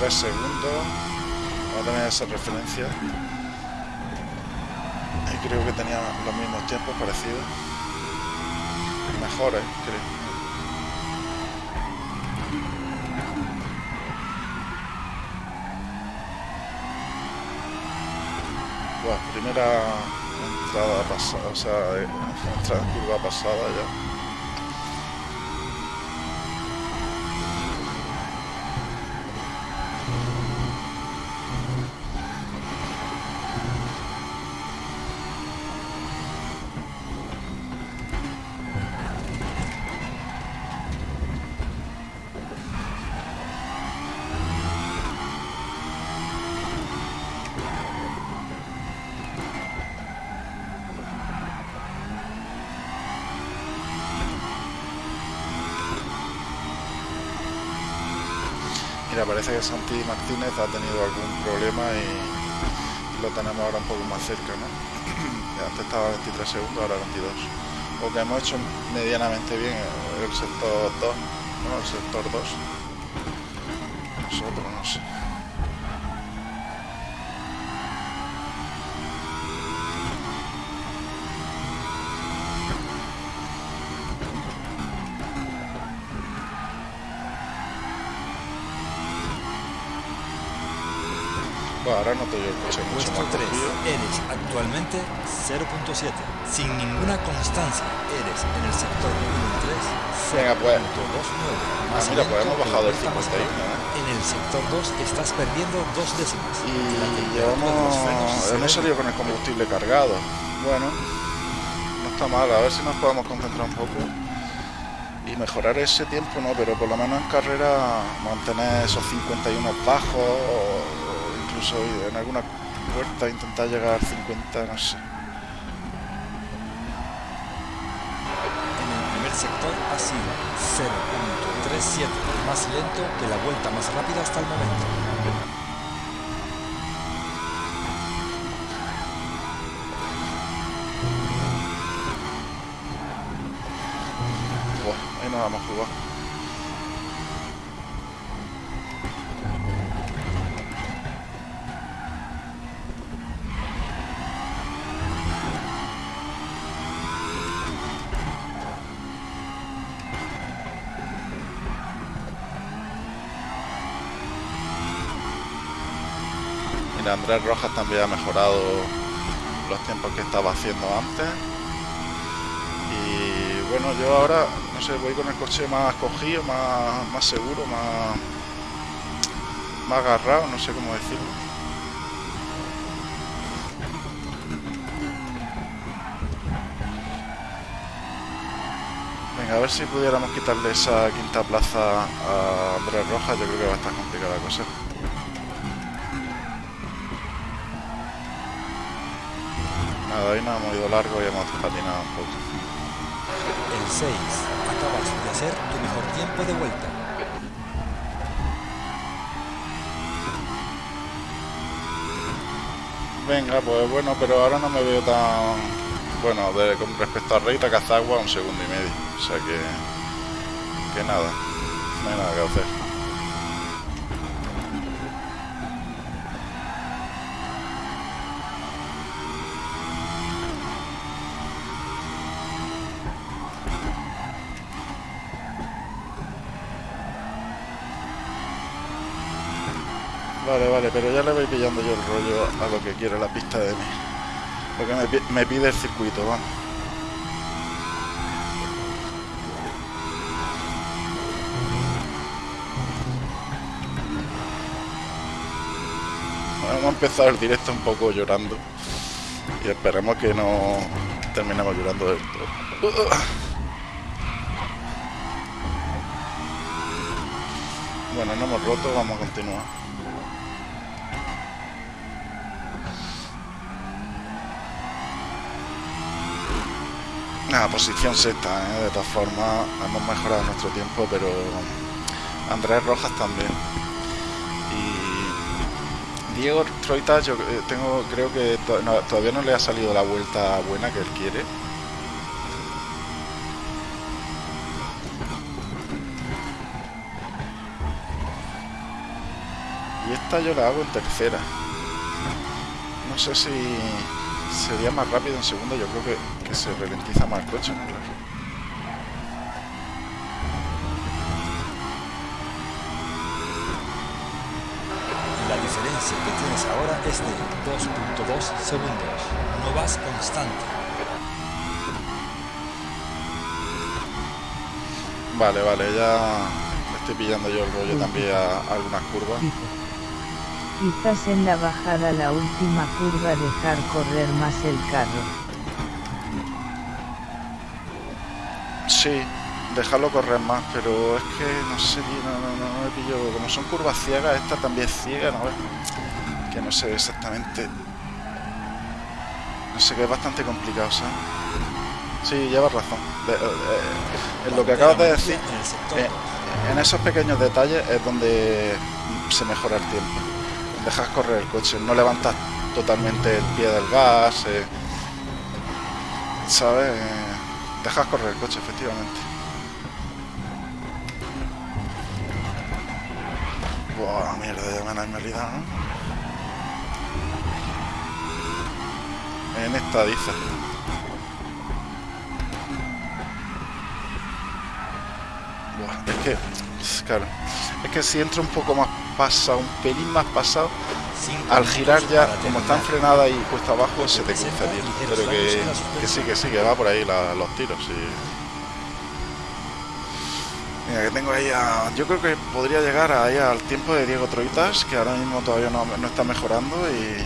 3 segundos. Vamos a tener esa referencia. Y creo que tenía los mismos tiempos parecidos mejores creo. Primera entrada pasada, o sea, eh, entrada curva pasada ya. Que Santi Martínez ha tenido algún problema y lo tenemos ahora un poco más cerca, ¿no? Antes estaba 23 segundos, ahora 22. O que hemos hecho medianamente bien el sector 2, ¿no? El sector 2. Ahora no te el coche mucho Puesto 3, eres actualmente 0.7. Sin ninguna constancia, eres en el sector 1 3. Venga, pues. 2.9. Más ah, mira, pues hemos bajado el 51. ¿eh? En el sector 2 estás perdiendo dos décimas. Y llevamos. Hemos salido con el combustible cargado. Bueno, no está mal. A ver si nos podemos concentrar un poco y mejorar ese tiempo no, pero por lo menos en carrera mantener esos 51 bajos incluso en alguna puerta intentar llegar al 50, no sé. En el primer sector ha sido 0.37, más lento que la vuelta más rápida hasta el momento. ahí nos vamos a jugar. Andrés Rojas también ha mejorado los tiempos que estaba haciendo antes. Y bueno, yo ahora, no sé, voy con el coche más cogido, más, más seguro, más, más agarrado, no sé cómo decirlo. Venga, a ver si pudiéramos quitarle esa quinta plaza a Andrés Rojas, yo creo que va a estar complicada la cosa. Hoy nos hemos ido largo y hemos patinado un poco. El 6. Acabas de hacer tu mejor tiempo de vuelta. Venga, pues bueno, pero ahora no me veo tan... Bueno, con respecto a Reita Cazagua, un segundo y medio. O sea que... Que nada, no hay nada que hacer. Vale, vale, pero ya le voy pillando yo el rollo a lo que quiere la pista de mí. Lo que me, pide el circuito, vamos. hemos empezado el directo un poco llorando. Y esperemos que no terminemos llorando del todo. Bueno, no hemos roto, vamos a continuar. Posición sexta, ¿eh? de todas formas hemos mejorado nuestro tiempo, pero Andrés Rojas también. Y Diego Troita, yo eh, tengo, creo que todavía no le ha salido la vuelta buena que él quiere. Y esta yo la hago en tercera. No sé si sería más rápido en segunda, yo creo que, se ralentiza más el coche, La diferencia que tienes ahora es de 2.2 segundos. No vas constante. Vale, vale, ya estoy pillando yo el rollo también a algunas curvas. Quizás en la bajada la última curva dejar correr más el carro. Sí, dejarlo correr más, pero es que no sé, no, no, no, me pillo. Como son curvas ciegas, esta también es ciega, ¿no? Que no sé exactamente. No sé, que es bastante complicado, ¿sabes? Sí, llevas razón. Eh, eh, en lo que acabas de decir, eh, en esos pequeños detalles es donde se mejora el tiempo dejas correr el coche, no levantas totalmente el pie del gas, eh, ¿sabes? Dejas correr el coche, efectivamente. Buah, mierda, ya me han realidad, ¿no? En esta dice. Buah, es que, claro, es que si entra un poco más pasado, un pelín más pasado, al girar ya, como están frenadas y puesta abajo, se te cruza, Pero que, que, sí, que sí, que va por ahí los tiros. Mira, que tengo ahí a... Yo creo que podría llegar ahí al tiempo de Diego Troitas, que ahora mismo todavía no, no está mejorando y...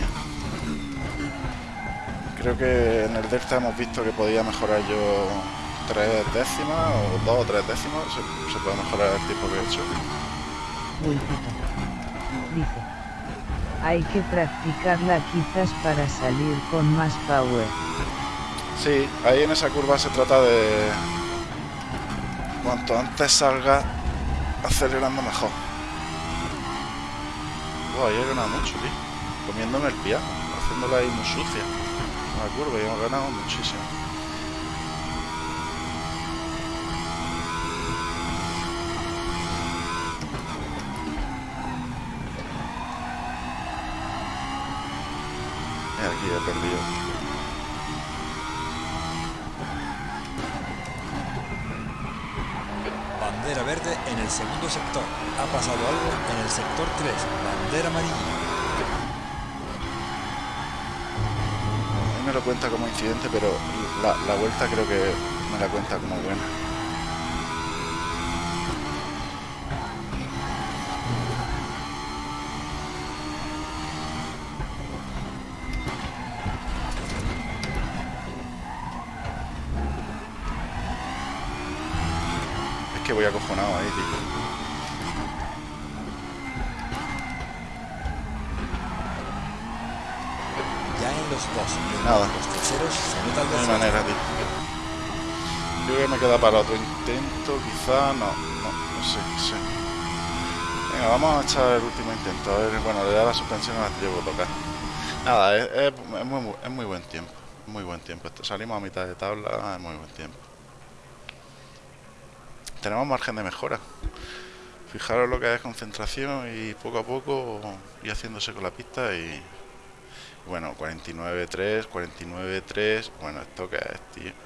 Creo que en el Delta hemos visto que podía mejorar yo tres décimas o dos o tres décimas, se, se puede mejorar el tiempo que he hecho. Hay que practicarla quizás para salir con más power. Sí, ahí en esa curva se trata de... Cuanto antes salga acelerando mejor. Wow, ahí he ganado mucho, tío. Comiéndome el pie, haciéndola ahí muy sucia. La curva y hemos ganado muchísimo. Incidente, pero la, la vuelta creo que me la cuenta como buena. No, no, no sé, no sé. Venga, vamos a echar el último intento, a ver, bueno, le da la suspensión a la llevo a tocar. Nada, es muy buen tiempo, muy buen tiempo. Salimos a mitad de tabla, es muy buen tiempo tenemos margen de mejora. Fijaros lo que es concentración y poco a poco y haciéndose con la pista y bueno, 49.3, 49.3, bueno, esto que es, tío.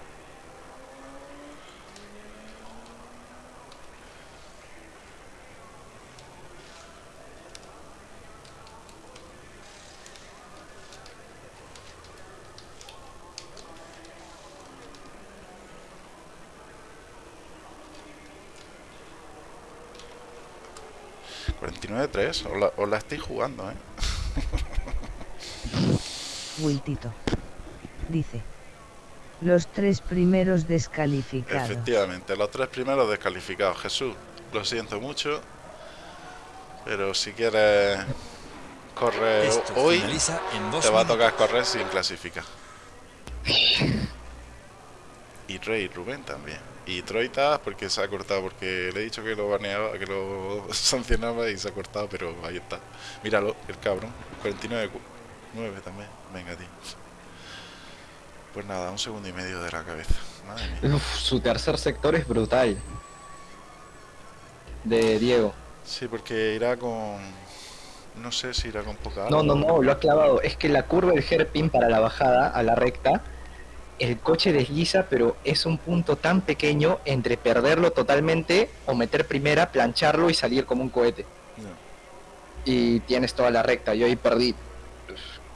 49-3, os la, os la estáis jugando, ¿eh? Wiltito. Dice. Los tres primeros descalificados. Efectivamente, los tres primeros descalificados. Jesús, lo siento mucho, pero si quieres correr Esto hoy, en te va a tocar correr sin clasificar. Y Rey Rubén también. Y Troita porque se ha cortado, porque le he dicho que lo baneaba, que lo sancionaba y se ha cortado, pero ahí está. Míralo, el cabrón. 49 9 también. Venga, tío. Pues nada, un segundo y medio de la cabeza. Madre mía. Uf, su tercer sector es brutal. De Diego. Sí, porque irá con. No sé si irá con poca No, no, no, lo ha clavado. Es que la curva del hairpin para la bajada a la recta, el coche desliza, pero es un punto tan pequeño entre perderlo totalmente o meter primera, plancharlo y salir como un cohete. No. Y tienes toda la recta. Yo ahí perdí.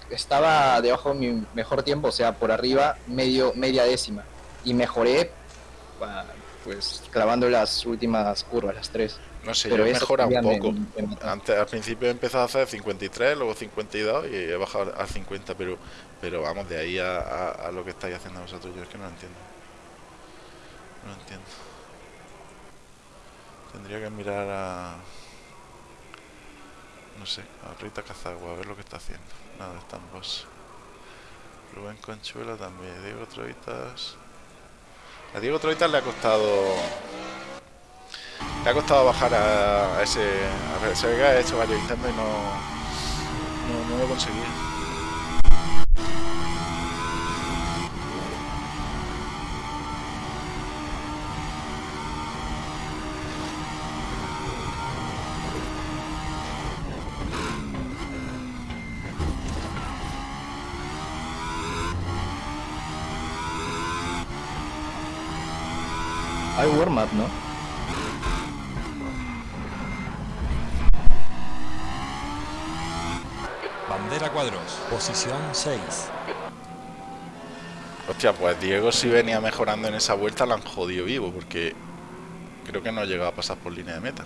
Estaba debajo de mi mejor tiempo, o sea, por arriba, medio, media décima. Y mejoré, pues, clavando las últimas curvas, las tres. No sé, Pero yo mejorado un poco. me- me- Antes, al principio he empezado a hacer 53, luego 52 y he bajado a 50, pero pero vamos, de ahí a, a- lo que estáis haciendo vosotros, yo es que no lo entiendo. No lo entiendo. Tendría que mirar a... No sé, a Rita Cazagua, a ver lo que está haciendo. Nada, está en boss. Rubén Conchuela también, Diego Troitas... A Diego Troitas le ha costado... Le ha costado bajar a, a ese... A ver, se ve que ha hecho varios intentos y no... No, no lo conseguía. 6. Hostia, pues Diego si venía mejorando en esa vuelta la han jodido vivo porque creo que no llegaba a pasar por línea de meta.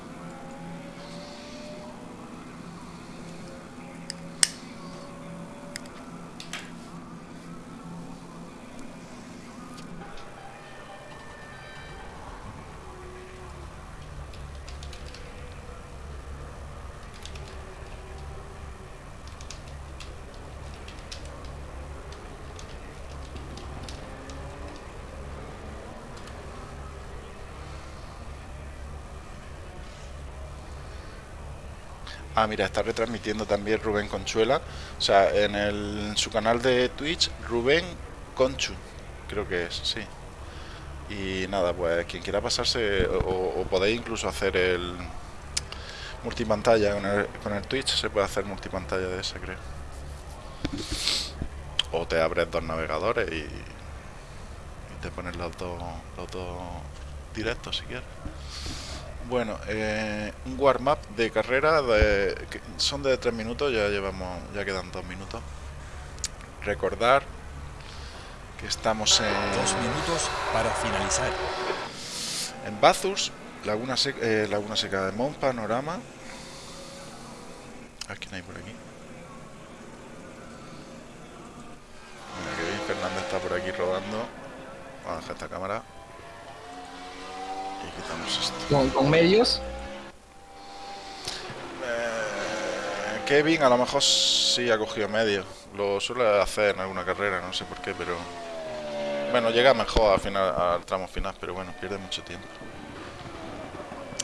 Ah, mira, está retransmitiendo también Rubén Conchuela. O sea, en, su canal de Twitch, Rubén Conchu, creo que es, sí. Y nada, pues quien quiera pasarse, o, podéis incluso hacer el multipantalla con el, con el Twitch, se puede hacer multipantalla de ese, creo. O te abres dos navegadores y, y te pones los dos, los dos directos si quieres. Bueno, eh, un warm-up de carrera de, que son de 3 minutos, ya llevamos, ya quedan 2 minutos. Recordar que estamos en, Dos minutos para finalizar. en Bathurst, Laguna Seca, eh, Laguna Seca de Mont Panorama. ¿A quién hay por aquí? Mira que bien, Fernández está por aquí rodando. Vamos a dejar esta cámara. Y quitamos esto. Con, con medios, Eh, Kevin a lo mejor sí ha cogido medio. Lo suele hacer en alguna carrera, no sé por qué, pero... Bueno, llega mejor al, final, al tramo final, pero bueno, pierde mucho tiempo.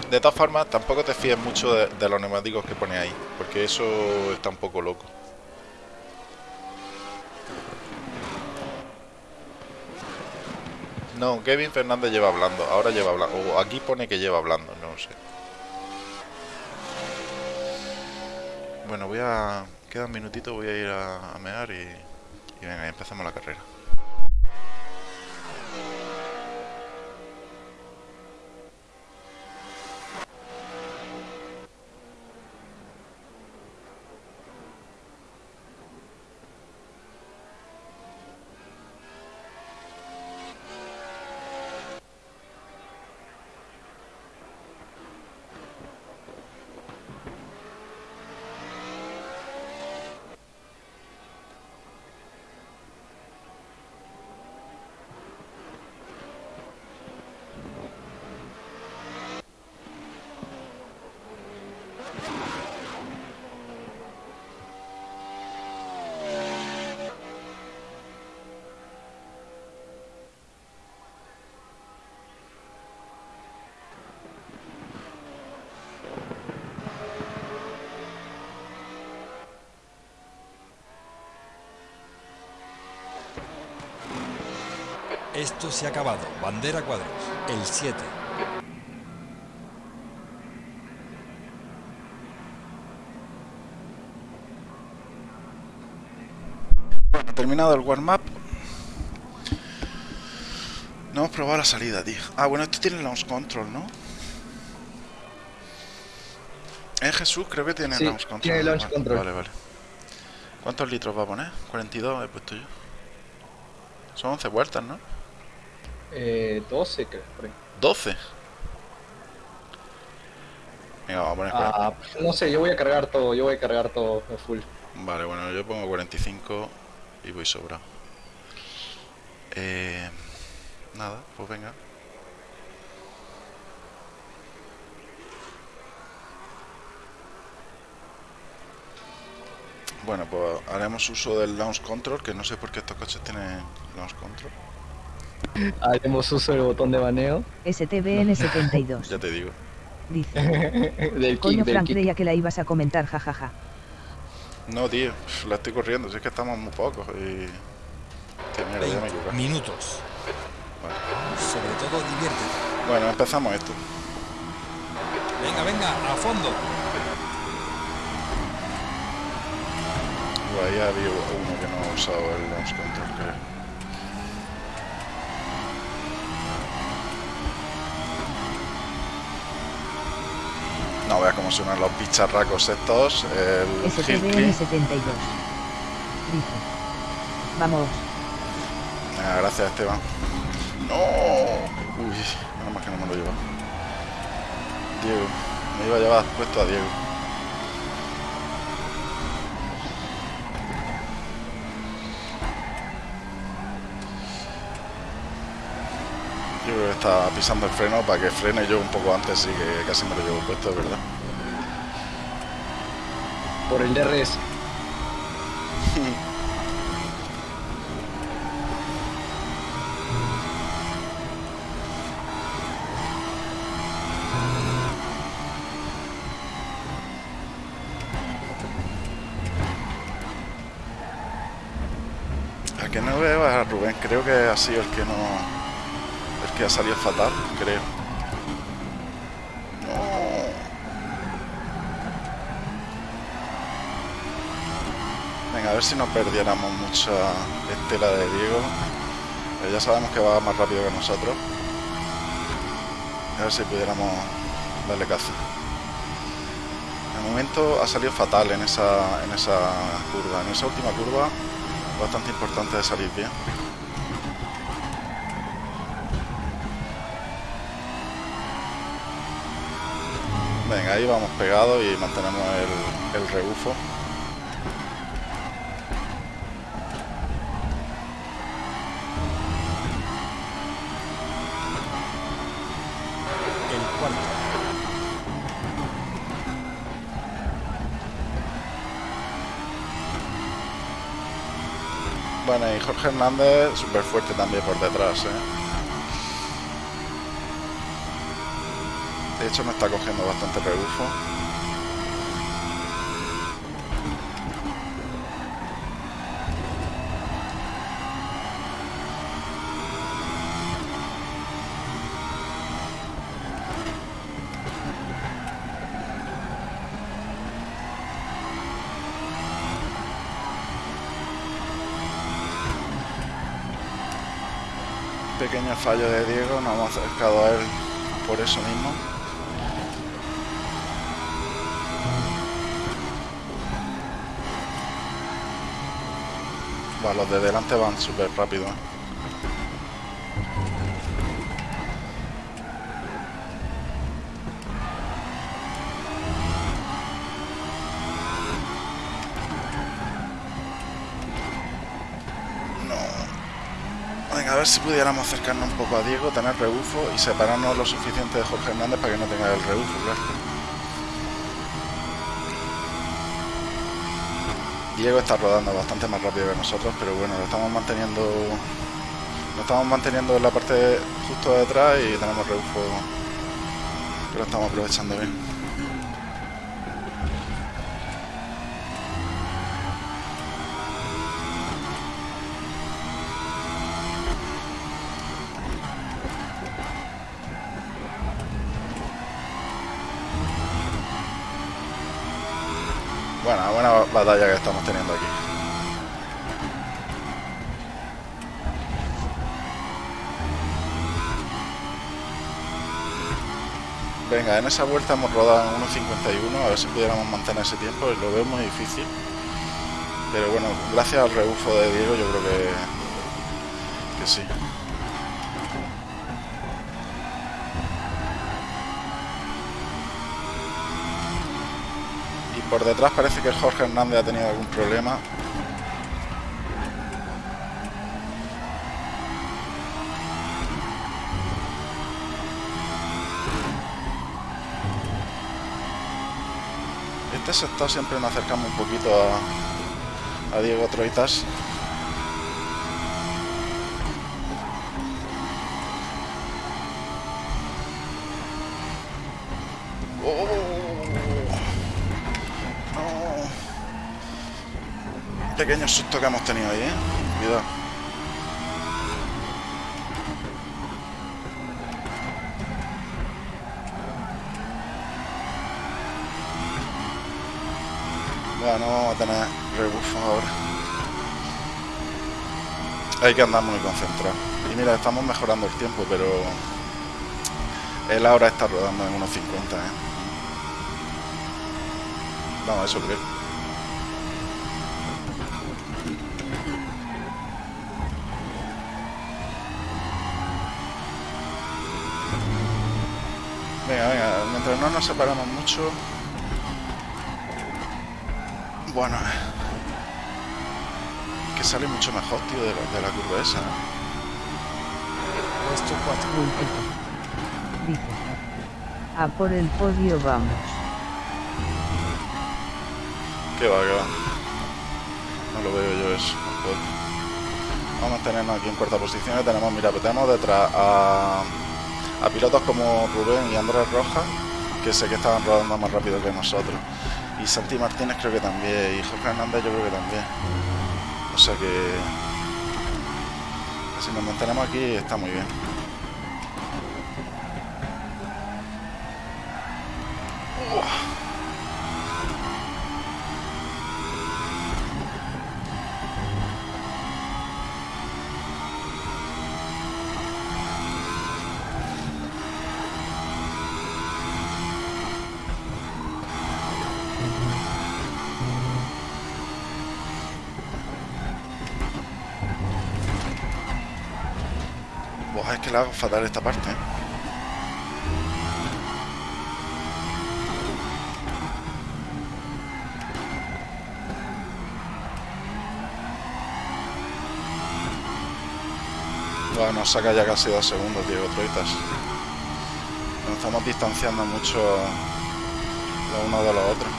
De todas formas, tampoco te fíes mucho de, de los neumáticos que pone ahí, porque eso está un poco loco. No, Kevin Fernández lleva hablando, ahora lleva hablando, aquí pone que lleva hablando, no sé. Bueno, voy a... Queda un minutito, voy a ir a, a mear y, y venga, empezamos la carrera. Se ha acabado. Bandera cuadros. El 7. Bueno, terminado el warm-up. No hemos probado la salida, tío. Ah, bueno, esto tiene launch control, ¿no? En Jesús creo que tiene Sí, launch control. tiene launch vale, control. Vale, vale. ¿Cuántos litros va a poner? 42 he puesto yo. Son 11 vueltas, ¿no? Eh, 12 creo. por ahí. 12. Venga, vamos a poner 40. Ah, no sé, yo voy a cargar todo, yo voy a cargar todo full. Vale, bueno, yo pongo 45 y voy sobrado. Eh, nada, pues venga. Bueno, pues haremos uso del launch control, que no sé por qué estos coches tienen launch control. Haremos uso del botón de baneo STBN72. Ya te digo. Dice. del Coño, kick, del Frank, kick. creía que la ibas a comentar, jajaja. No, tío, la estoy corriendo, si es que estamos muy pocos y... Hostia, mierda, ya me he 20 equivocado. minutos. Sobre todo diviértete. Bueno, empezamos esto. Venga, venga, a fondo. Ahí había uno que no ha usado el launch control, creo. No veas cómo suenan los bicharracos estos. El Hilky. STBN72. Dice. Vamos. Venga, gracias, Esteban. ¡No! Uy, menos mal que no me lo lleva. Diego. Me iba a llevar puesto a Diego. Yo creo que está pisando el freno para que frene yo un poco antes y que casi me lo llevo puesto, de verdad. Por el DRS. Que no veo es a Rubén, creo que ha sido el que no. Que ha salido fatal, creo. Venga, a ver si no perdiéramos mucha estela de Diego. Eh, ya sabemos que va más rápido que nosotros. A ver si pudiéramos darle caza. De momento ha salido fatal en esa, en esa curva. En esa última curva bastante importante de salir bien. Venga, ahí vamos pegados y mantenemos el, el rebufo. Bueno, y Jorge Hernández súper fuerte también por detrás, ¿eh? Me está cogiendo bastante rebufo. Pequeño fallo de Diego, nos hemos acercado a él por eso mismo. Va, los de delante van súper rápido. No. Venga, a ver si pudiéramos acercarnos un poco a Diego, tener rebufo y separarnos lo suficiente de Jorge Hernández para que no tenga el rebufo. Diego está rodando bastante más rápido que nosotros, pero bueno, lo estamos manteniendo lo estamos manteniendo en la parte justo de atrás y tenemos rebufo que lo estamos aprovechando bien. Buena, buena batalla que estamos. Venga, en esa vuelta hemos rodado en 1.51, a ver si pudiéramos mantener ese tiempo, lo veo muy difícil. Pero bueno, gracias al rebufo de Diego yo creo que, que sí. Y por detrás parece que Jorge Hernández ha tenido algún problema. Este sector siempre nos acercamos un poquito a, a Diego Troitas. Oh, no. Pequeño susto que hemos tenido ahí, ¿eh? Cuidado. No vamos a tener rebufo ahora. Hay que andar muy concentrado. Y mira, estamos mejorando el tiempo, pero él ahora está rodando en unos 50, ¿eh? Vamos, eso creo. Venga, venga, mientras no nos separamos mucho. Bueno, que sale mucho mejor, tío, de la, de la curva esa. Puesto 4. Bultito. Dice. A por el podio vamos. Que va, que va. No lo veo yo eso. Vamos a tenernos aquí en cuarta posición. y Tenemos, mira, pues tenemos detrás a, a pilotos como Rubén y Andrés Rojas, que sé que estaban rodando más rápido que nosotros. Y Santi Martínez creo que también. Y Jorge Hernández yo creo que también. O sea que... Si nos mantenemos aquí está muy bien. La hago fatal esta parte. ¿eh? Buah, nos saca ya casi dos segundos, Diego Troitas. Nos estamos distanciando mucho los unos de los otros.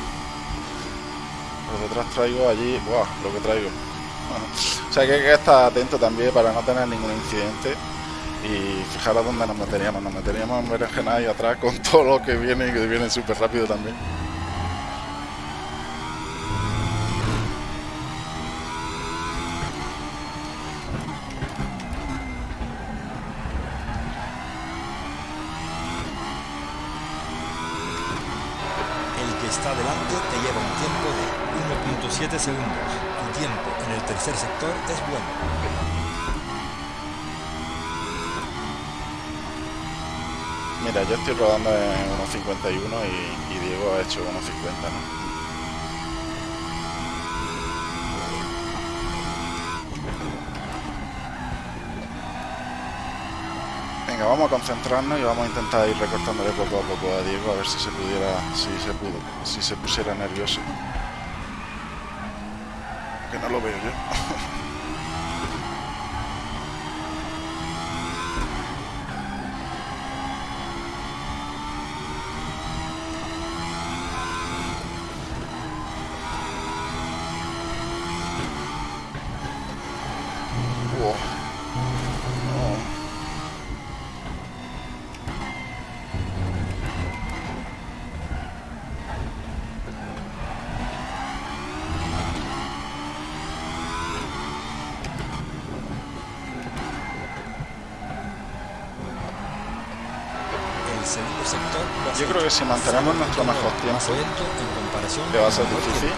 Por detrás traigo allí, buah, lo que traigo. O sea que hay que estar atento también para no tener ningún incidente y fijaros dónde nos meteríamos. Nos meteríamos en berenjena y atrás con todo lo que viene y que viene súper rápido también. Estoy rodando en 1.51 y, y Diego ha hecho 1.50, ¿no? Venga, vamos a concentrarnos y vamos a intentar ir recortándole poco a poco a Diego a ver si se pudiera, si se pudo, si se pusiera nervioso. Creo que si mantenemos nuestro mejor tiempo, que va a ser difícil,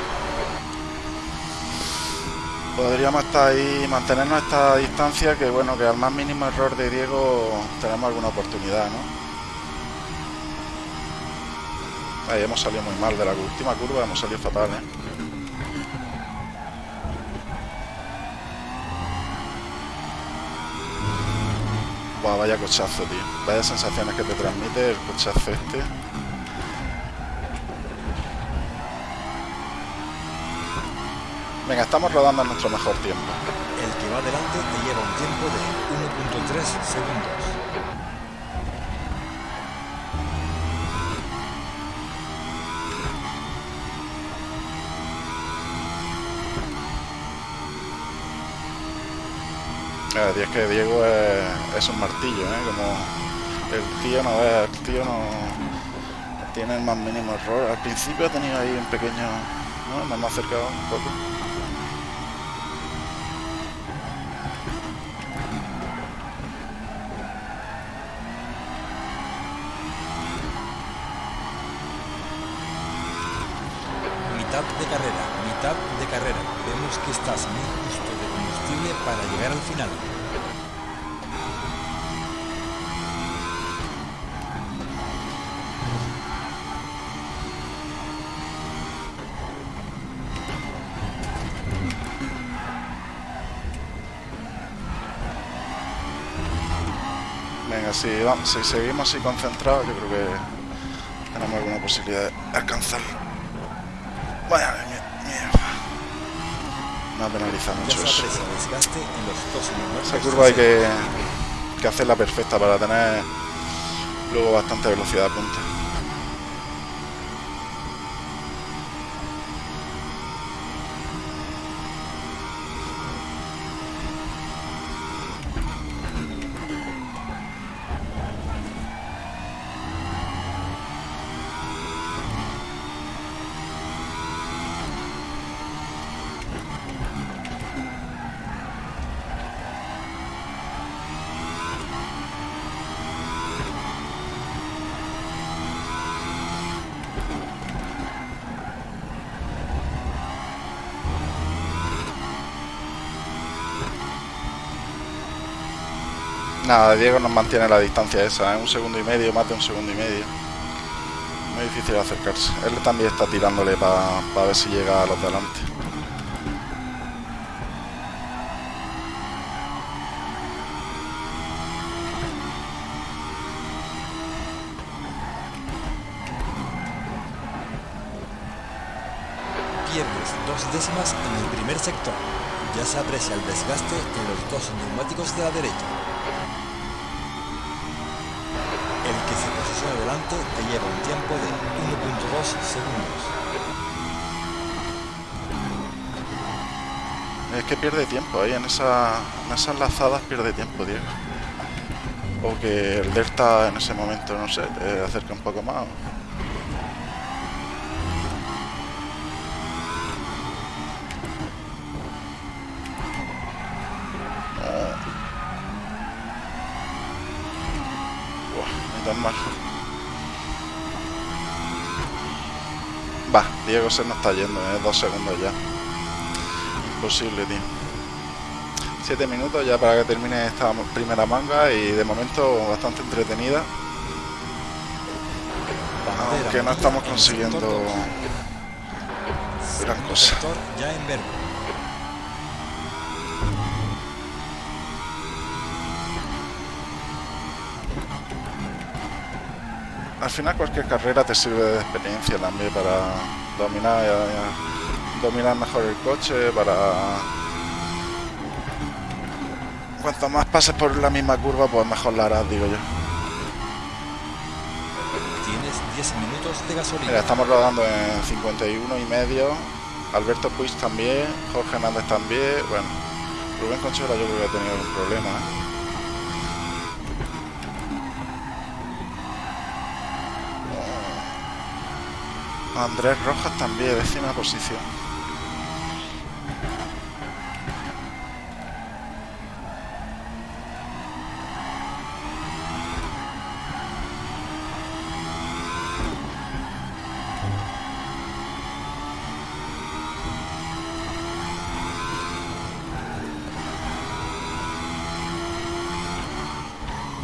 podríamos estar ahí, mantenernos esta distancia, que bueno, que al más mínimo error de Diego tenemos alguna oportunidad, ¿no? Ahí hemos salido muy mal de la última curva, hemos salido fatal, ¿eh? Vaya cochazo, tío. Vaya sensaciones que te transmite el cochazo este. Venga, estamos rodando en nuestro mejor tiempo. El que va adelante te lleva un tiempo de 1.3 segundos. Es que Diego es, es un martillo, ¿eh? Como el tío no ve, el tío no tiene el más mínimo error. Al principio ha tenido ahí un pequeño... ¿no? Nos hemos acercado un poco. Vamos, si seguimos así concentrados, yo creo que tenemos alguna posibilidad de alcanzarlo. Vaya, mi- mierda. Me ha penalizado mucho eso. Esa curva hay que, que hacerla perfecta para tener luego bastante velocidad punta. Nada, Diego nos mantiene la distancia esa, ¿eh? un segundo y medio, más de un segundo y medio. Muy difícil acercarse. Él también está tirándole para ver si llega a los de delante. Pierdes dos décimas en el primer sector. Ya se aprecia el desgaste en los dos neumáticos de la derecha. El que te lleva un tiempo de 1.2 segundos. Es que pierde tiempo ahí, en, esa, en esas lazadas pierde tiempo, Diego. O que el Delta en ese momento, no sé, te acerca un poco más. Diego se nos está yendo, ¿eh? dos segundos ya. Imposible, tío. Siete minutos ya para que termine esta primera manga y de momento bastante entretenida. Aunque no estamos consiguiendo gran cosa. sector ya en verde. Al final cualquier carrera te sirve de experiencia también para dominar, dominar mejor el coche, para... Cuanto más pases por la misma curva, pues mejor la harás, digo yo. Tienes 10 minutos de gasolina. Mira, estamos rodando en 51 y medio. Alberto Puig también, Jorge Hernández también. Bueno, Rubén Conchola yo creo que ha tenido algún problema. ¿eh? Andrés Rojas también, décima posición.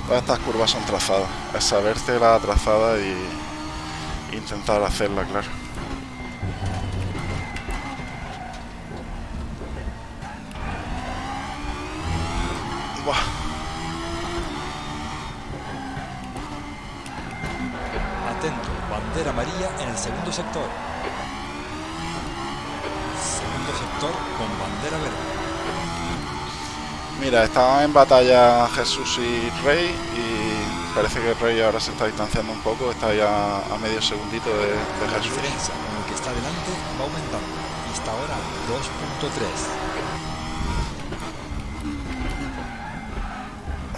Todas estas curvas son trazadas, a saberse la trazada y intentar hacerla, claro. Buah. Atento, bandera amarilla en el segundo sector. Segundo sector con bandera verde. Mira, estaban en batalla Jesús y Rey parece que Rey ahora se está distanciando un poco, está ya a medio segundito de, de La Jesús. diferencia con el que está delante va aumentando y está ahora 2.3.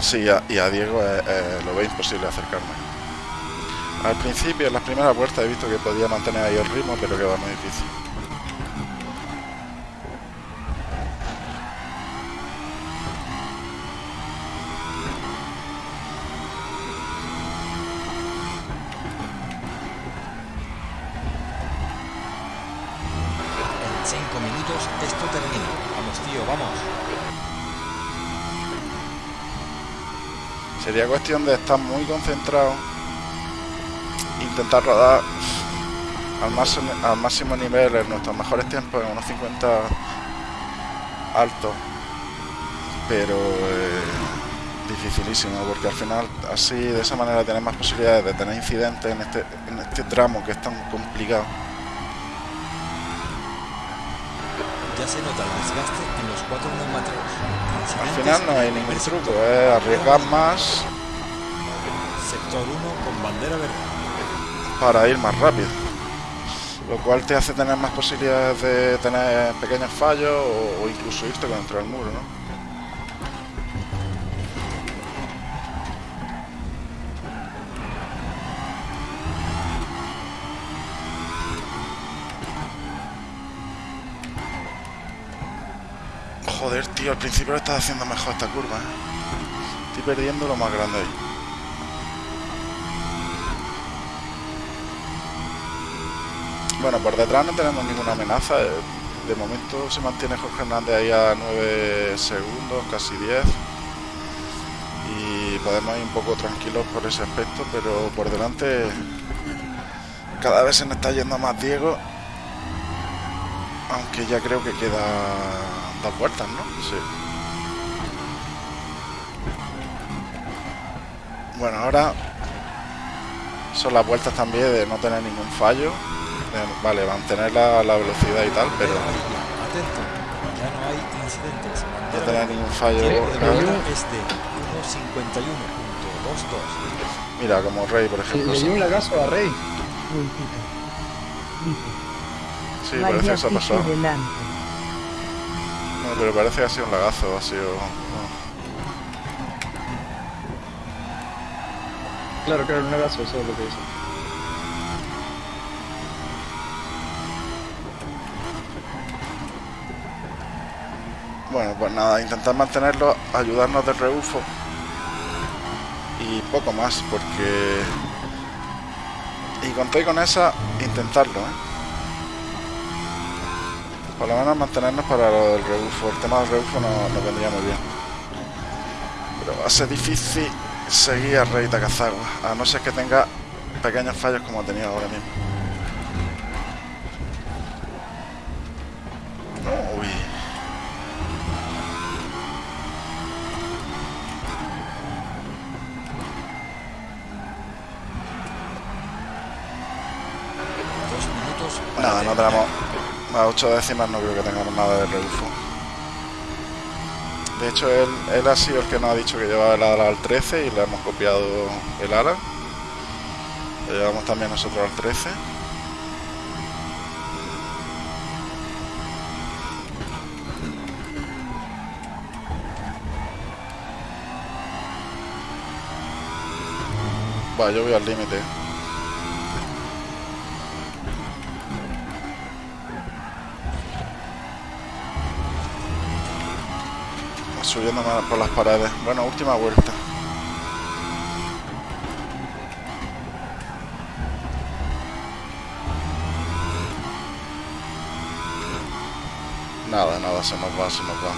Sí, a- y a Diego eh, eh, lo ve imposible acercarme. Al principio, en las primeras vueltas, he visto que podía mantener ahí el ritmo, pero que va muy difícil. Cuestión de estar muy concentrado, intentar rodar al máximo, al máximo nivel en nuestros mejores tiempos, en unos 50 altos, pero eh, dificilísimo, porque al final así de esa manera tienes más posibilidades de tener incidentes en este, en este tramo que es tan complicado. Ya se nota el desgaste en los cuatro neumáticos. Al final no hay ningún truco, es arriesgar más Sector 1 con bandera verde. para ir más rápido. Lo cual te hace tener más posibilidades de tener pequeños fallos o, o incluso irte contra el muro, ¿no? Joder, tío, al principio lo estás haciendo mejor esta curva, ¿eh? Estoy perdiendo lo más grande ahí. Bueno, por detrás no tenemos ninguna amenaza. De momento se mantiene Jorge Hernández ahí a 9 segundos, casi 10. Y podemos ir un poco tranquilos por ese aspecto, pero por delante cada vez se nos está yendo más Diego. Aunque ya creo que queda dos vueltas, ¿no? Sí. Bueno, ahora son las vueltas también de no tener ningún fallo. Vale, mantener la, la velocidad y tal, pero. Atento, ya no hay incidentes. no tener ningún fallo. Es de 1.51.22. Mira, como Rey, por ejemplo. Le dio un lagazo a Rey. Sí, parece que se ha pasado. No, pero parece que ha sido un lagazo, ha sido... no. Claro, claro, un lagazo, eso es lo que dice. Bueno, pues nada, intentar mantenerlo, ayudarnos del rebufo y poco más, porque... Y conté con esa, intentarlo, ¿eh? Por lo menos mantenernos para lo del rebufo. El tema del rebufo no- nos vendría muy bien. Pero va a ser difícil seguir a Rey Takazagua, a no ser que tenga pequeños fallos como ha tenido ahora mismo. Tenemos a 8 décimas, no creo que tengamos nada de rebufo. De hecho, él, él ha sido el que nos ha dicho que llevaba el ala al 13 y le hemos copiado el ala. Lo llevamos también nosotros al 13. Va, yo voy al límite. Subiendo por las paredes. Bueno, última vuelta. Nada, nada, se nos va, se nos va.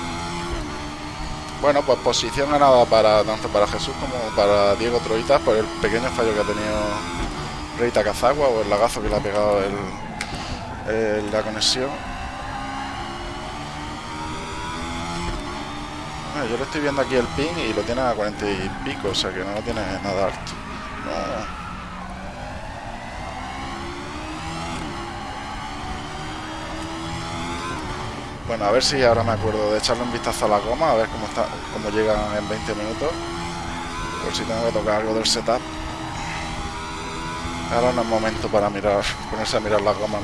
Bueno, pues posición ganada para tanto para Jesús como para Diego Troitas por el pequeño fallo que ha tenido Reita Cazagua o el lagazo que le ha pegado el, la conexión. Yo le estoy viendo aquí el ping y lo tiene a 40 y pico, o sea que no lo tiene nada alto. Bueno, a ver si ahora me acuerdo de echarle un vistazo a la goma, a ver cómo está, cómo llegan en 20 minutos. Por si tengo que tocar algo del setup. Ahora no es momento para mirar, ponerse a mirar las gomas.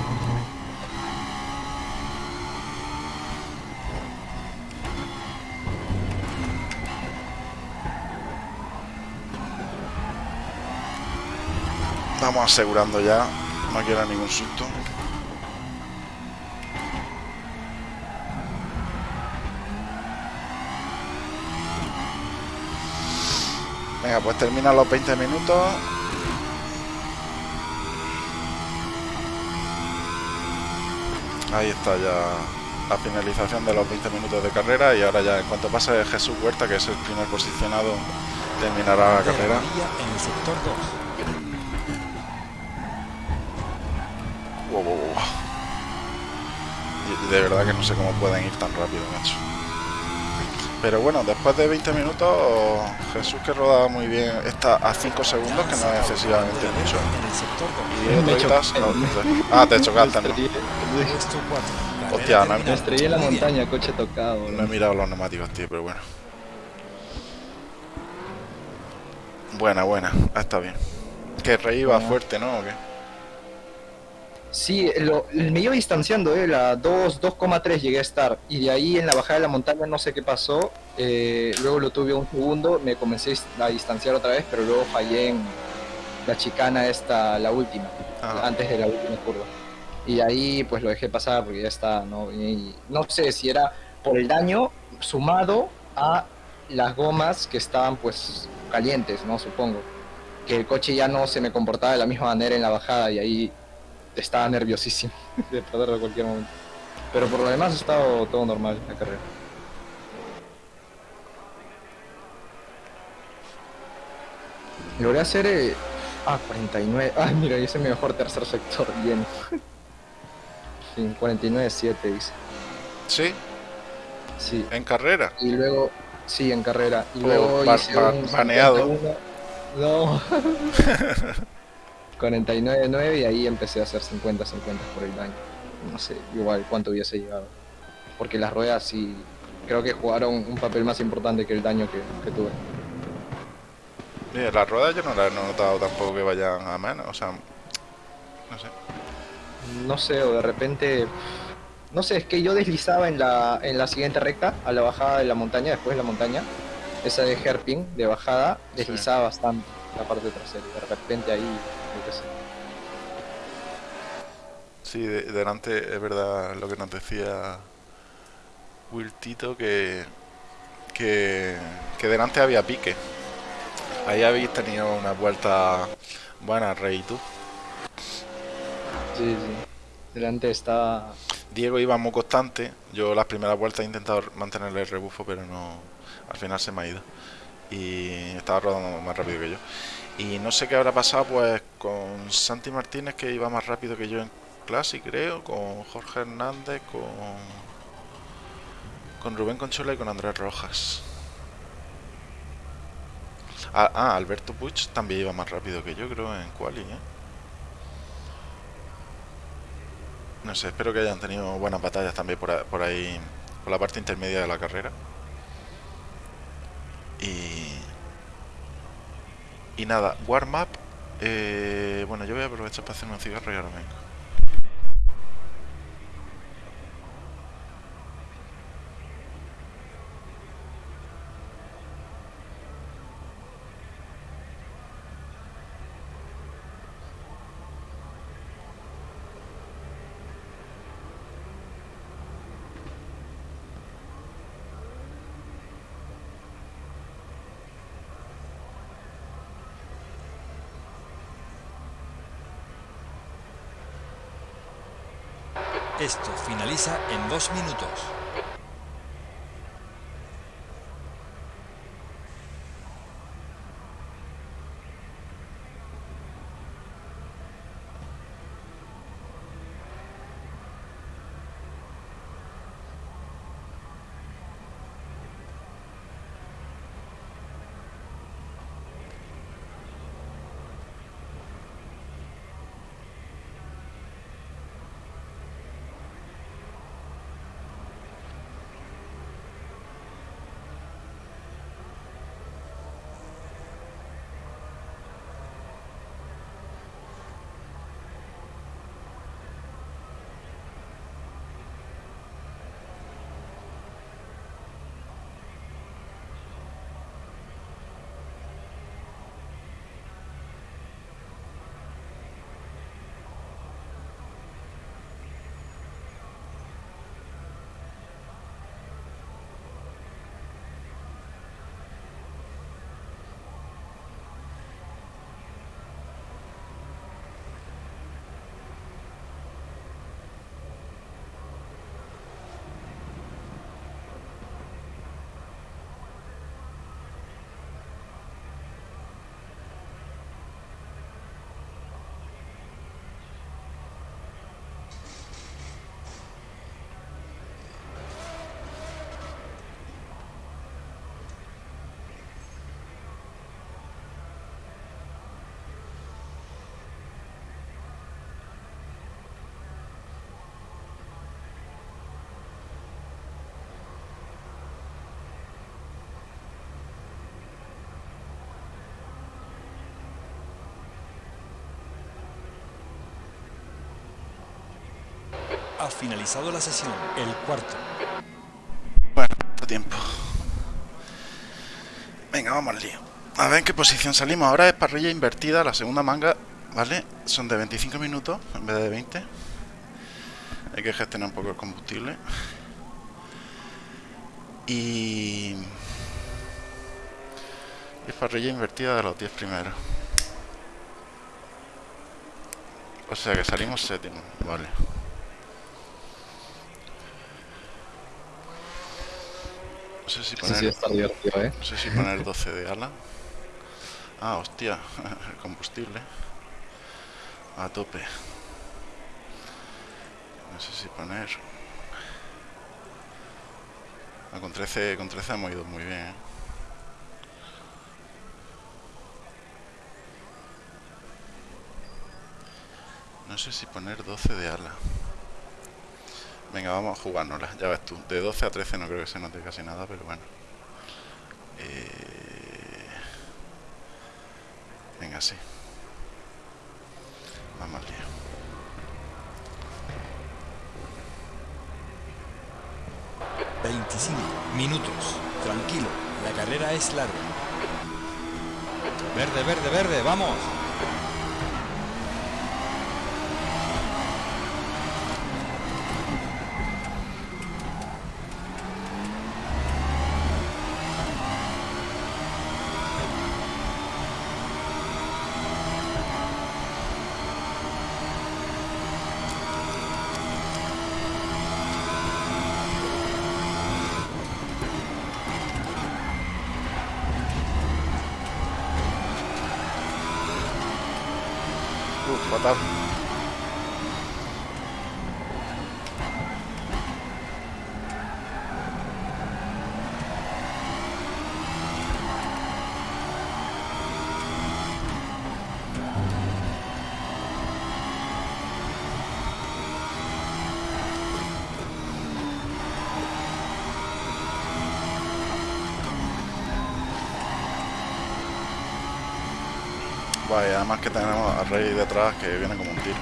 Vamos asegurando ya, no quiero ningún susto. Venga, pues termina los 20 minutos. Ahí está ya la finalización de los 20 minutos de carrera y ahora ya en cuanto pase Jesús Huerta, que es el primer posicionado, terminará la carrera. En el sector 2. De verdad que no sé cómo pueden ir tan rápido, macho. Pero bueno, después de 20 minutos, Jesús que roda muy bien, está a 5 segundos, que no es excesivamente mucho. Y Ah, te chocaste, ¿no? Hostia, no Me estrellé en la montaña, coche tocado. No he mirado los neumáticos, tío, pero bueno. Buena, buena, está bien. Que rey iba fuerte, ¿no? ¿O qué? Sí, lo, me iba distanciando, ¿eh? la 2,3 llegué a estar. Y de ahí en la bajada de la montaña no sé qué pasó. Eh, luego lo tuve un segundo, me comencé a distanciar otra vez, pero luego fallé en la chicana esta, la última, ah. antes de la última curva. Y ahí pues lo dejé pasar porque ya está, ¿no? no sé si era por el daño sumado a las gomas que estaban pues calientes, ¿no? Supongo. Que el coche ya no se me comportaba de la misma manera en la bajada y ahí estaba nerviosísimo de perderlo a cualquier momento. Pero por lo demás ha estado todo normal la carrera. Logré hacer... Eh... Ah, 49. Ah, mira, hice mi mejor tercer sector, bien. sí, 49-7 dice. ¿Sí? Sí. ¿En carrera? Y luego... Sí, en carrera. Y oh, luego hice un. No. 49-9 y ahí empecé a hacer 50-50 por el daño. No sé, igual cuánto hubiese llegado. Porque las ruedas sí creo que jugaron un papel más importante que el daño que, tuve. las ruedas yo no las he notado tampoco que vayan a menos, o sea, no sé. No sé, o de repente, no sé, es que yo deslizaba en la, en la siguiente recta, a la bajada de la montaña, después de la montaña, esa de hairpin, de bajada, deslizaba bastante la parte trasera, de repente ahí Sí, delante es verdad lo que nos decía Wiltito que, que, que delante había pique. Ahí habéis tenido una vuelta buena, Rey, ¿y tú? Sí, sí. Delante está... Diego iba muy constante. Yo las primeras vueltas he intentado mantener el rebufo, pero no... Al final se me ha ido. Y estaba rodando más rápido que yo. Y no sé qué habrá pasado pues con Santi Martínez que iba más rápido que yo en clase, creo, con Jorge Hernández, con con Rubén Conchola y con Andrés Rojas. Ah, ah, Alberto Puig también iba más rápido que yo, creo, en Quali, ¿eh? No sé, espero que hayan tenido buenas batallas también por, por ahí, por la parte intermedia de la carrera. Y y nada, warm up. Eh, bueno, yo voy a aprovechar para hacer un cigarro y ahora vengo. Esto en dos minutos. Ha finalizado la sesión, el cuarto. Bueno, tiempo. Venga, vamos al lío. A ver en qué posición salimos. Ahora es parrilla invertida, la segunda manga, ¿vale? Son de 25 minutos en vez de 20. Hay que gestionar un poco el combustible. Y... es parrilla invertida de los 10 primeros. O sea que salimos séptimo, vale. No sé si poner... sí, está divertido, ¿eh? No sé si poner 12 de ala. Ah, hostia, el combustible. A tope. No sé si poner. Ah, con 13, con 13 hemos ido muy bien, ¿eh? No sé si poner 12 de ala. Venga, vamos a jugárnosla, ya ves tú. De 12 a 13 no creo que se note casi nada, pero bueno. Eh, Venga, sí. Vamos al. ...25 minutos. Tranquilo, la carrera es larga. Verde, verde, verde, vamos. Uf, fatal. Vaya, además que tenemos a Rey detrás que viene como un tiro.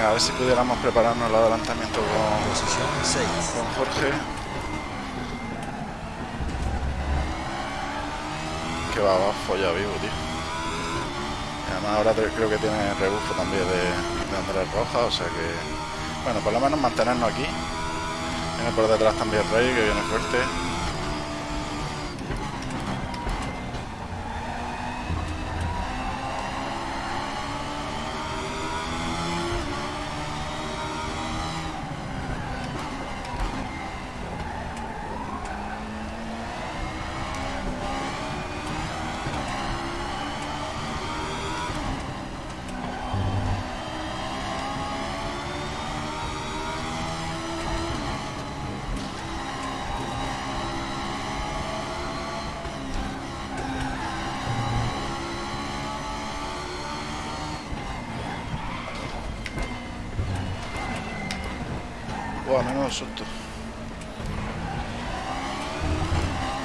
A ver si pudiéramos prepararnos el adelantamiento con, Posición 6. con Jorge. Que va, va folla vivo, tío. Además ahora creo que tiene rebufo también de, de Andrés Roja, o sea que... Bueno, por lo menos mantenernos aquí. Viene por detrás también Rey, que viene fuerte.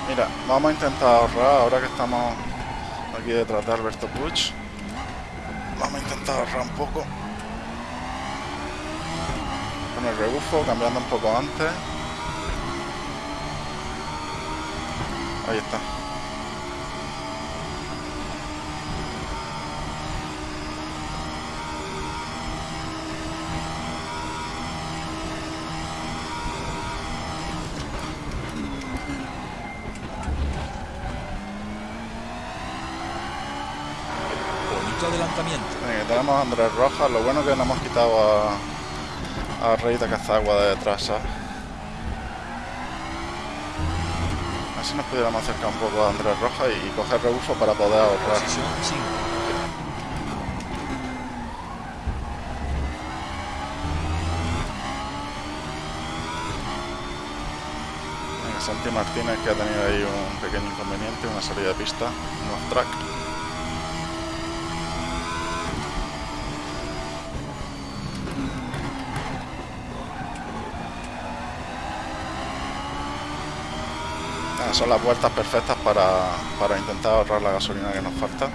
Mira, vamos a intentar ahorrar ahora que estamos aquí detrás de Alberto Puig. Vamos a intentar ahorrar un poco. Con el rebufo, cambiando un poco antes. Ahí está. quinto adelantamiento. Venga, tenemos a Andrés Rojas. Lo bueno que no hemos quitado a, a Rey de Cazagua de detrás, ¿sabes? Así nos pudiéramos acercar un poco a Andrés Rojas y, y coger rebufo para poder ahorrar. Posición 5. Venga, Santi Martínez que ha tenido ahí un pequeño inconveniente, una salida de pista, un off track. Son las vueltas perfectas para, para intentar ahorrar la gasolina que nos falta.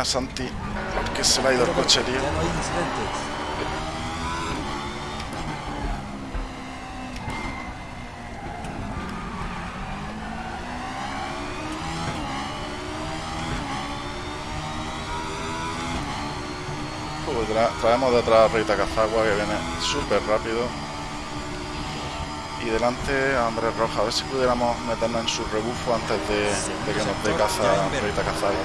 Pena Santi, porque se le ha ido el coche, tío. Tra- traemos detrás a Rita Cazagua que viene súper rápido. Y delante a Andrés Rojas, a ver si pudiéramos meternos en su rebufo antes de, de que nos dé caza Rita Cazagua.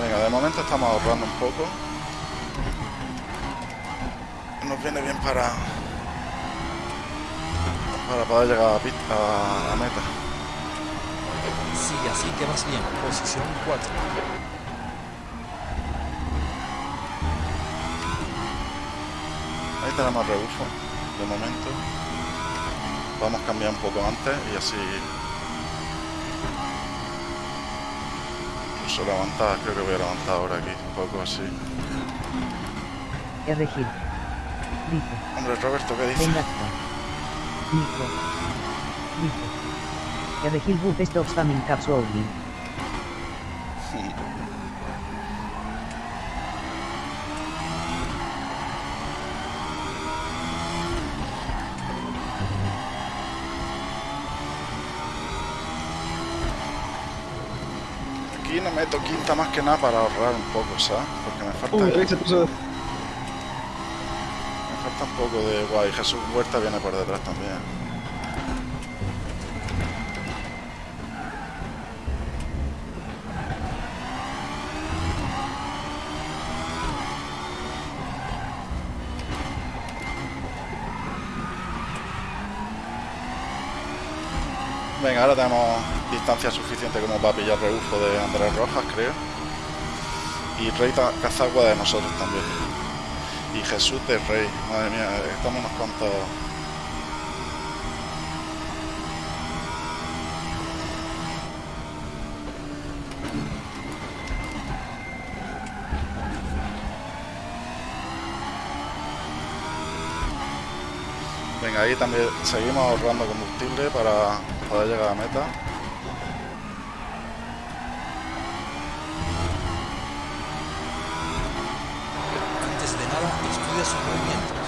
Venga, de momento estamos ahorrando un poco. Nos viene bien para, para poder llegar a, pit- a- a meta. Sigue así que vas bien. Posición 4. Ahí tenemos rebufo, de momento. Vamos a cambiar un poco antes y así... Incluso levantar, creo que voy a levantar ahora aquí, un poco así. R. Gil. Dice. Hombre, Roberto, ¿qué dice? Venga. Nico. Dice. R. Gil Buff Stop Spamming Caps quinta más que nada para ahorrar un poco, ¿sabes? Porque me falta, puso... me falta un poco de guay. Jesús Huerta viene por detrás también. Venga, ahora tenemos distancia suficiente como para pillar rebufo de Andrés Rojas, creo. Y Rey Cazagua de nosotros también. Y Jesús de Rey. Madre mía, estamos unos cuantos. Venga, ahí también seguimos ahorrando combustible para poder llegar a meta. Antes de nada, estudia sus movimientos.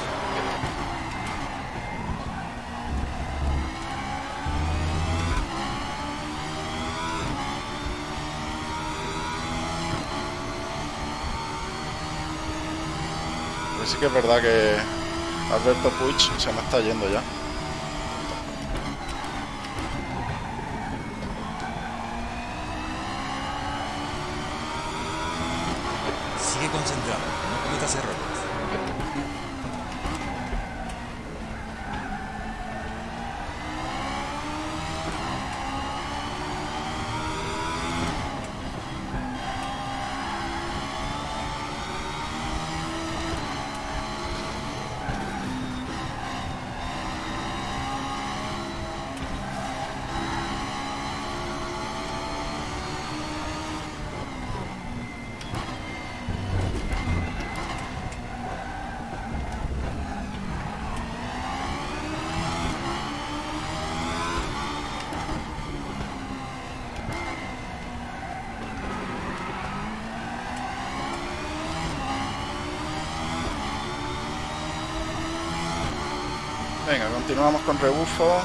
Pero sí que es verdad que Alberto Puig se me está yendo ya. Continuamos con rebufo.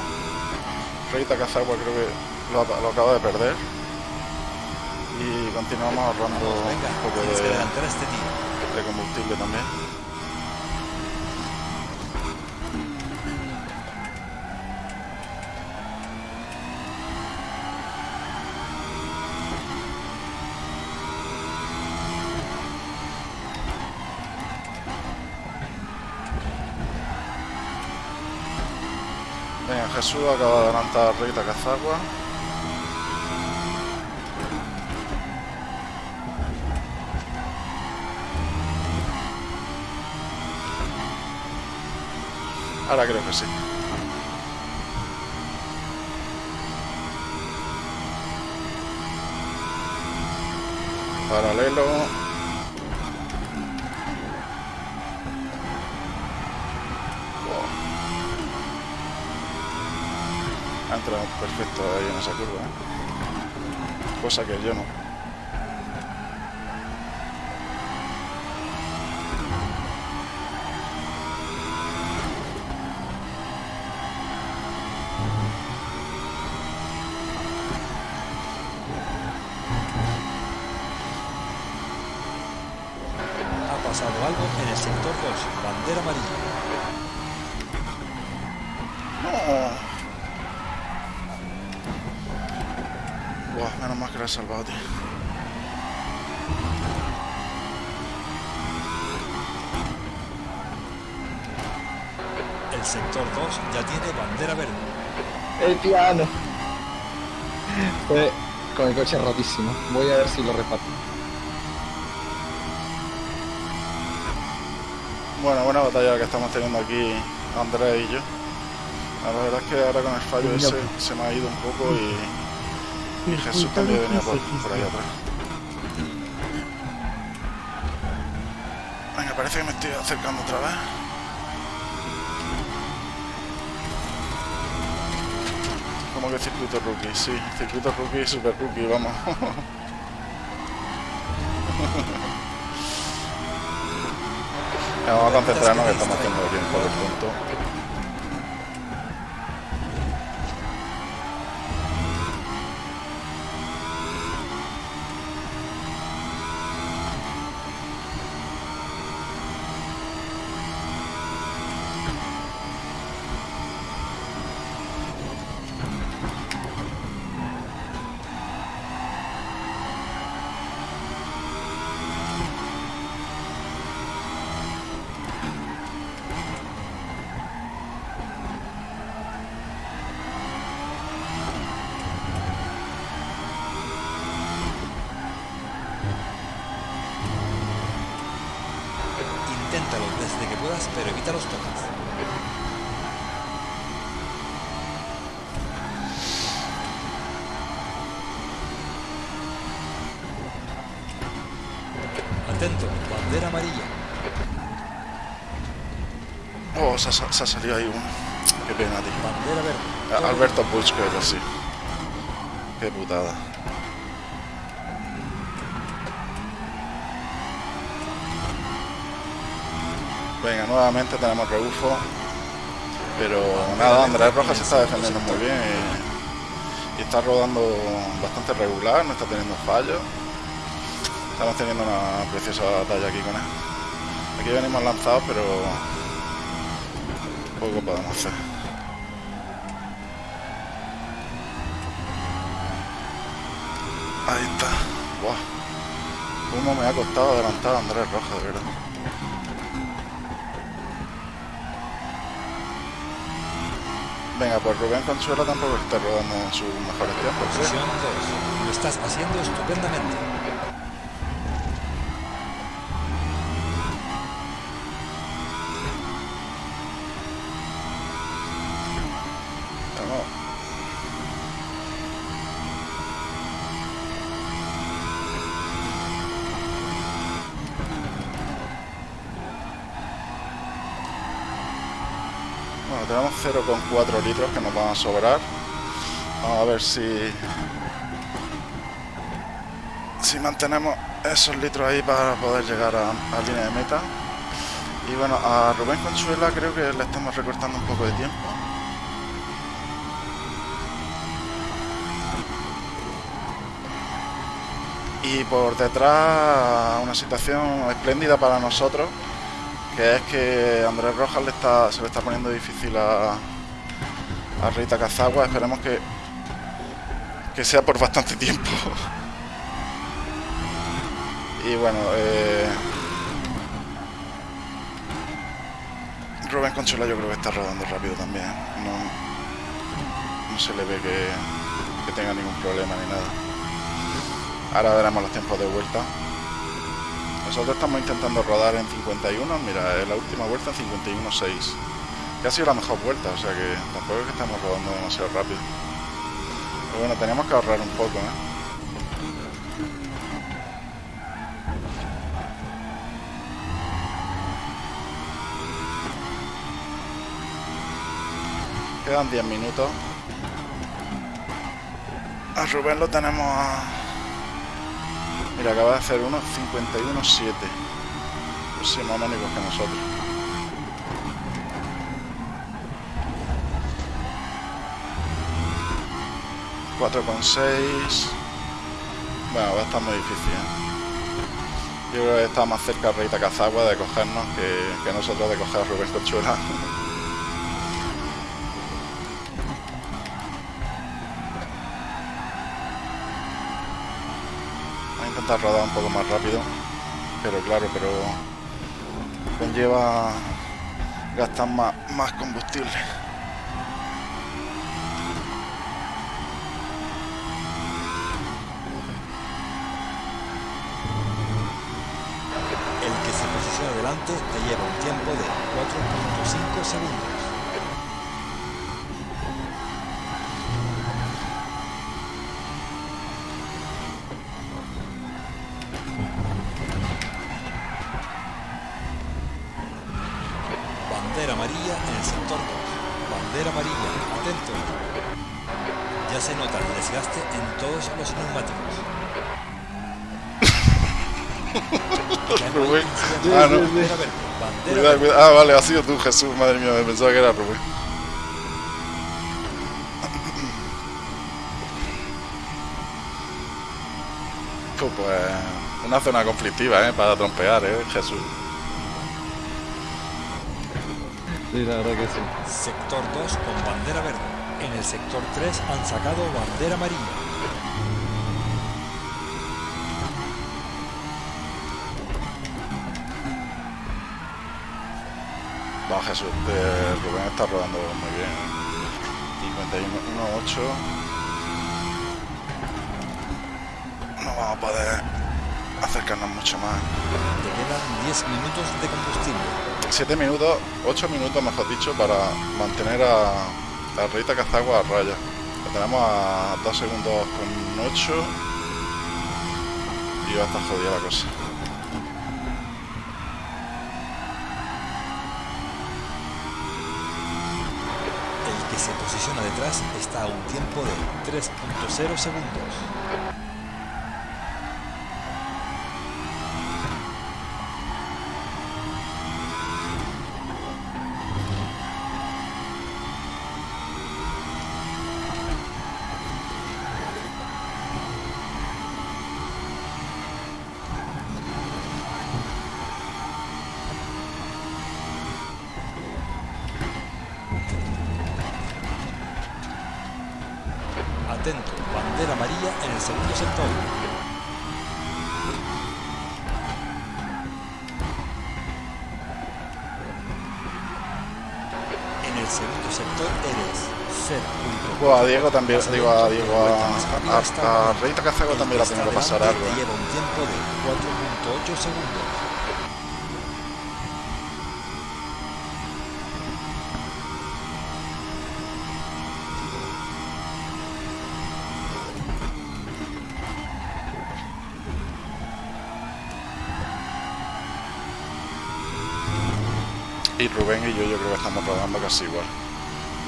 Rita Cazagua creo que lo, lo acaba de perder. Y continuamos ahorrando un poco de, este de combustible también. Acaba de adelantar Rita Cazagua. Ahora creo que sí. Paralelo. Perfecto ahí en esa curva. ¿eh? Cosa que yo no. Ha pasado algo en el sector 2, bandera amarilla. Buah, menos mal que lo he salvado, tío. El sector 2 ya tiene bandera verde. El piano. Fue con el coche rotísimo. Voy a ver si lo reparto. Bueno, buena batalla que estamos teniendo aquí Andrés y yo. La verdad es que ahora con el fallo Sí, ese se me ha ido un poco y, y Jesús también venía por, por ahí atrás. Venga, parece que me estoy acercando otra vez. Como que circuito rookie, sí, circuito rookie y super rookie, vamos. Vamos a concentrarnos que estamos haciendo bien por el punto. Se ha, salido ahí uno. Qué pena, tío. Bandera verde. A- Alberto Puig creo que sí. Qué putada. Venga, nuevamente tenemos rebufo. Pero nada, Andrés Rojas se está defendiendo muy bien y, y está rodando bastante regular, no está teniendo fallos. Estamos teniendo una preciosa batalla aquí con él. Aquí venimos lanzados, pero poco podemos hacer. Ahí está. Buah. Cómo me ha costado adelantar a Andrés Rojas, de verdad. Venga, pues Rubén Consuelo tampoco está rodando en sus mejores tiempos. ¿sí? Posición 2. Lo estás haciendo estupendamente. 0,4 litros que nos van a sobrar. Vamos a ver si... Si mantenemos esos litros ahí para poder llegar a, a línea de meta. Y bueno, a Rubén Consuela creo que le estamos recortando un poco de tiempo. Y por detrás una situación espléndida para nosotros, que es que Andrés Rojas le está, se le está poniendo difícil a, a Rita Cazagua. Esperemos que, que sea por bastante tiempo. y bueno, eh, Rubén Conchola yo creo que está rodando rápido también. No, no se le ve que, que tenga ningún problema ni nada. Ahora veremos los tiempos de vuelta. Nosotros estamos intentando rodar en 51, mira, en la última vuelta en 51.6. Que ha sido la mejor vuelta, o sea que tampoco es que estamos rodando demasiado rápido. Pero bueno, tenemos que ahorrar un poco, ¿eh? Quedan 10 minutos. A Rubén lo tenemos a... Mira, acaba de hacer unos 51.7. Pues mónicos que nosotros. Con seis. Bueno, va a estar muy difícil. ¿eh? Yo creo que está más cerca Reita Cazagua de cogernos que, que nosotros de coger a Rubén Conchuela. intentar rodar un poco más rápido pero claro pero conlleva gastar más, más combustible El que se posiciona delante te lleva un tiempo de 4.5 segundos. Cuidado, verde. cuidado. Ah, vale, ha sido tú, Jesús. Madre mía, me pensaba que era Rubén. Pues, pues, una zona conflictiva, ¿eh? Para trompear, ¿eh? Jesús. Sí, la verdad que sí. Sector 2 con bandera verde. En el sector 3 han sacado bandera amarilla. Jesús. eh, Rubén está rodando muy bien. ¿eh? 51.8. No vamos a poder acercarnos mucho más. Te quedan 10 minutos de combustible. 7 minutos, 8 minutos mejor dicho, para mantener a, a Rita Cazagua a raya. Lo tenemos a 2 segundos con 8 y va a estar jodida la cosa. El que se posiciona detrás está a un tiempo de 3.0 segundos. El segundo sector eres 0. Bueno, a Diego también, digo a Diego, a, Rita Cazagua también la tiene que pasar algo. ¿eh? lleva un tiempo de 4.8 segundos. Rubén y yo yo creo que estamos rodando casi igual.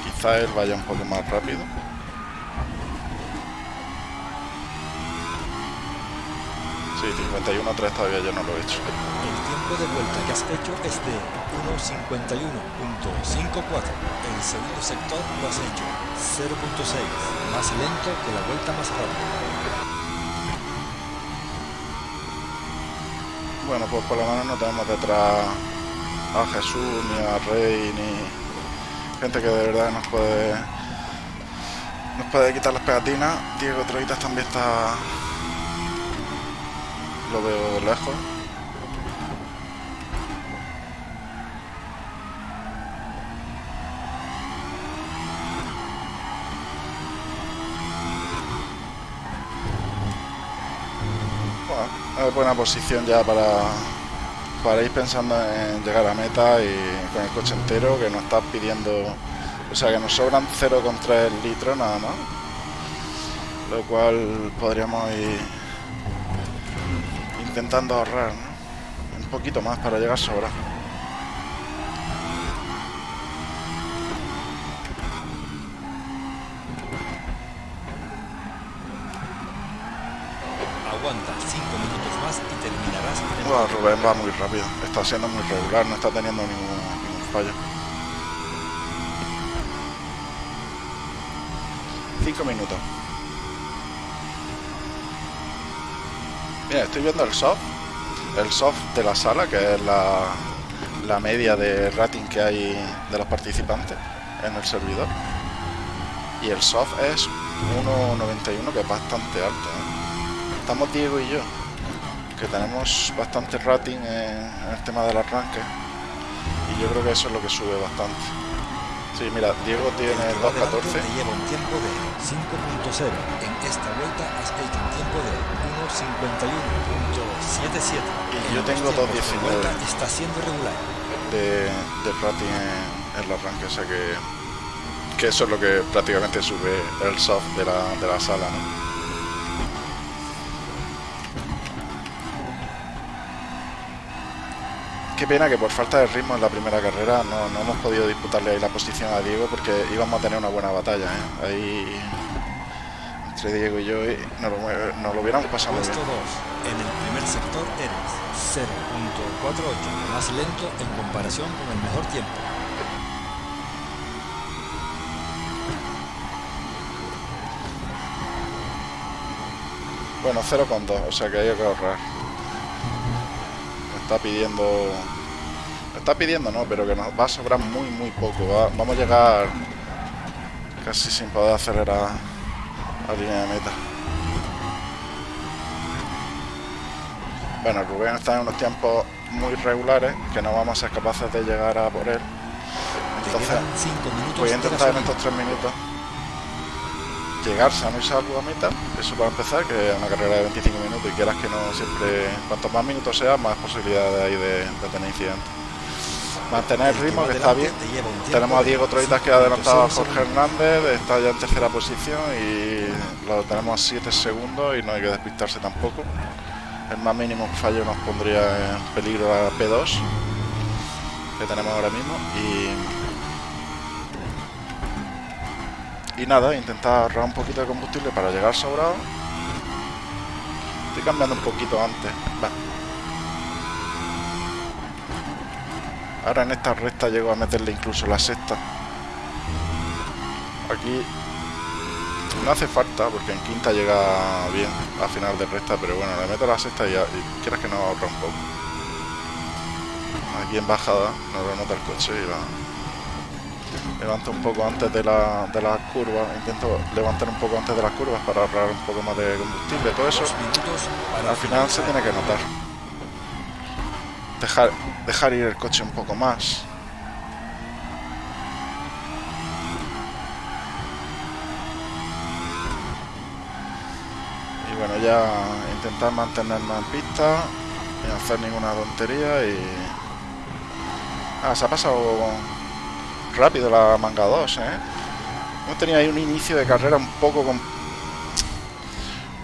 Quizá él vaya un poco más rápido. Sí, 51.3 todavía yo no lo he hecho. El tiempo de vuelta que has hecho es de 1.51.54. El segundo sector lo has hecho 0.6, más lento que la vuelta más rápida. Bueno, pues por lo menos no tenemos detrás a Jesús, ni a Rey, ni gente que de verdad nos puede nos puede quitar las pegatinas. Diego Troitas también está lo veo lejos. Bueno, es buena posición ya para, para ir pensando en llegar a meta y con el coche entero que nos está pidiendo, o sea que nos sobran 0,3 litros nada más, lo cual podríamos ir intentando ahorrar un poquito más para llegar sobra. Está siendo muy regular, no está teniendo ningún, fallo. 5 minutos. Mira, estoy viendo el soft, el soft de la sala, que es la, la media de rating que hay de los participantes en el servidor. Y el soft es 1.91, que es bastante alto. ¿eh? Estamos Diego y yo, que tenemos bastante rating en, en el tema del arranque. Y yo creo que eso es lo que sube bastante. Sí, mira, Diego tiene El que va 2.14. delante te lleva un tiempo de 5.0. En esta vuelta has hecho un tiempo de 1.51.77. Y yo En los tengo tiempos de 2.19. vuelta Está siendo regular. de, de rating en, en el arranque, o sea que, que eso es lo que prácticamente sube el soft de la, de la sala, ¿no? Qué pena que por falta de ritmo en la primera carrera no, no hemos podido disputarle ahí la posición a Diego porque íbamos a tener una buena batalla, ¿eh? Ahí entre Diego y yo y nos lo, nos lo hubiéramos pasado muy Puesto 2. bien. En el primer sector eres 0.48, más lento en comparación con el mejor tiempo. Bueno, 0,2, o sea que hay que ahorrar. Está pidiendo... Está pidiendo, no, pero que nos va a sobrar muy, muy poco. va- vamos a llegar casi sin poder acelerar a línea de meta. Bueno, Rubén está en unos tiempos muy regulares que no vamos a ser capaces de llegar a por él. Entonces, quedan 5 minutos voy a intentar en estos tres minutos llegar sano y salvo a meta, eso para empezar, que es una carrera de 25 minutos y quieras que no siempre, cuanto más minutos sea, más posibilidades hay de, de tener incidentes. Mantener el ritmo que está bien. Tenemos a Diego Troitas que ha adelantado a 5.0 Jorge. Hernández, está ya en tercera posición y lo tenemos a 7 segundos y no hay que despistarse tampoco. El más mínimo fallo nos pondría en peligro a P2 que tenemos ahora mismo y y nada, intentar ahorrar un poquito de combustible para llegar sobrado. Estoy cambiando un poquito antes. Va. Ahora en esta recta llego a meterle incluso la sexta. Aquí no hace falta porque en quinta llega bien a final de recta, pero bueno, le meto la sexta y, y quieras que no ahorra un poco. Aquí en bajada no lo nota el coche y va. Levanto un poco antes de la, de las curvas, intento levantar un poco antes de las curvas para ahorrar un poco más de combustible, todo eso al final se tiene que notar. Dejar, dejar ir el coche un poco más. Y bueno, ya intentar mantenerme en pista y no hacer ninguna tontería y... Ah, se ha pasado rápido la manga 2, ¿eh? Hemos tenido ahí un inicio de carrera un poco con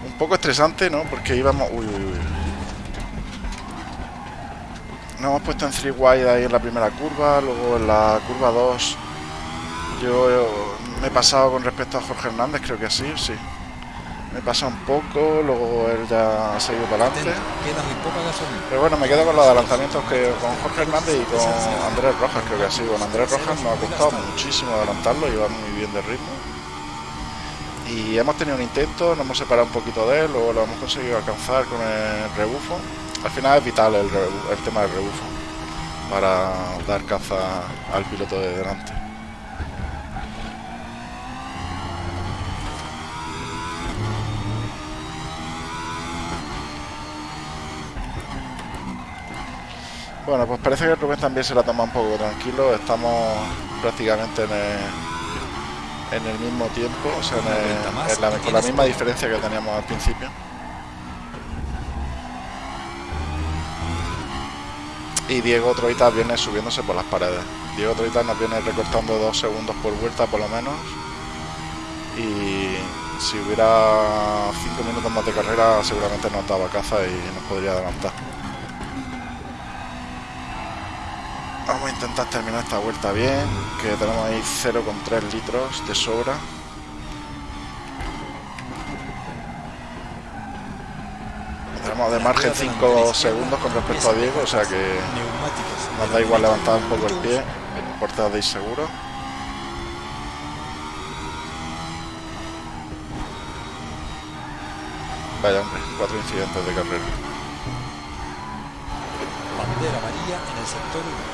un poco estresante, ¿no? Porque íbamos... Uy, uy, uy. Nos hemos puesto en 3 wide ahí en la primera curva, luego en la curva 2 yo, me he pasado con respecto a Jorge Hernández, creo que sí, sí. Me pasa un poco, luego él ya ha seguido para adelante. Queda muy poca gasolina. Pero bueno, me quedo con los adelantamientos que con Jorge Hernández y con Andrés Rojas, creo que ha sido. Con Andrés Rojas nos ha costado muchísimo adelantarlo, iba muy bien de ritmo. Y hemos tenido un intento, nos hemos separado un poquito de él, luego lo hemos conseguido alcanzar con el rebufo. Al final es vital el, el tema del rebufo para dar caza al piloto de delante. Bueno, pues parece que Rubén también se la toma un poco tranquilo. Estamos prácticamente en el, en el mismo tiempo, o sea, en el- vuelta más en la- y con la misma diferencia que teníamos al principio. Y Diego Troitas viene subiéndose por las paredes. Diego Troitas nos viene recortando dos segundos por vuelta por lo menos. Y si hubiera cinco minutos más de carrera seguramente nos daba caza y nos podría adelantar. Vamos a intentar terminar esta vuelta bien, que tenemos ahí 0,3 litros de sobra. Tenemos de margen 5 segundos con respecto a Diego, o sea que nos da igual levantar un poco el pie, porte de seguro. Vaya hombre, cuatro incidentes de carrera. Bandera amarilla en el sector 1.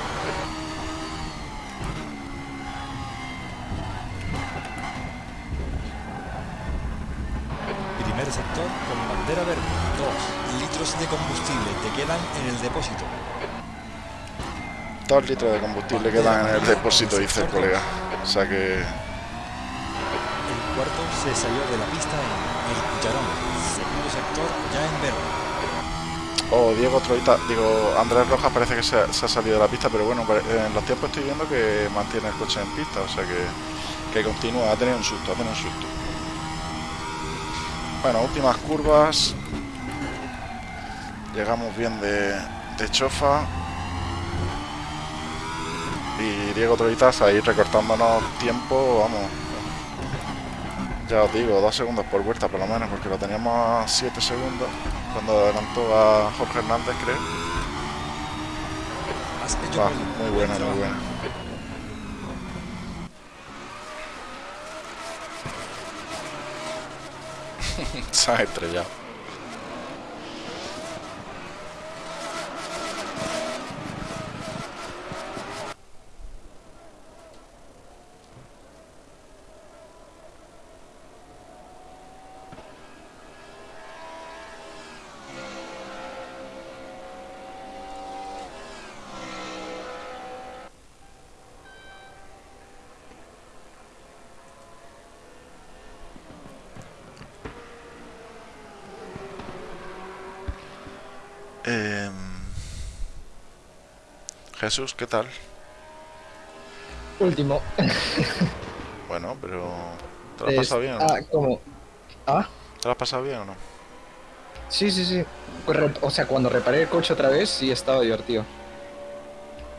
Primer sector con bandera verde. 2 litros de combustible te quedan en el depósito. Dos litros de combustible quedan en el depósito, dice el colega. O sea que El cuarto se salió de la pista en el cucharón. Segundo sector ya en verde. Oh, Diego Troita, digo, Andrés Rojas parece que se ha, se ha salido de la pista, pero bueno, en los tiempos estoy viendo que mantiene el coche en pista, o sea que, que continúa, ha tenido un susto, ha tenido un susto. Bueno, últimas curvas. Llegamos bien de, de chofa. Y Diego Troitas ahí recortándonos tiempo, vamos. Ya os digo, dos segundos por vuelta por lo menos, porque lo teníamos a 7 segundos cuando adelantó a Jorge Hernández, creo. Va, muy Buen buena, muy buena. Se ha Jesús, ¿qué tal? Último. Bueno, pero ¿te lo has pasado bien? Ah, ¿cómo? Ah, ¿Te lo has pasado bien o no? sí, sí, sí. Pues O sea, cuando reparé el coche otra vez, sí estaba divertido.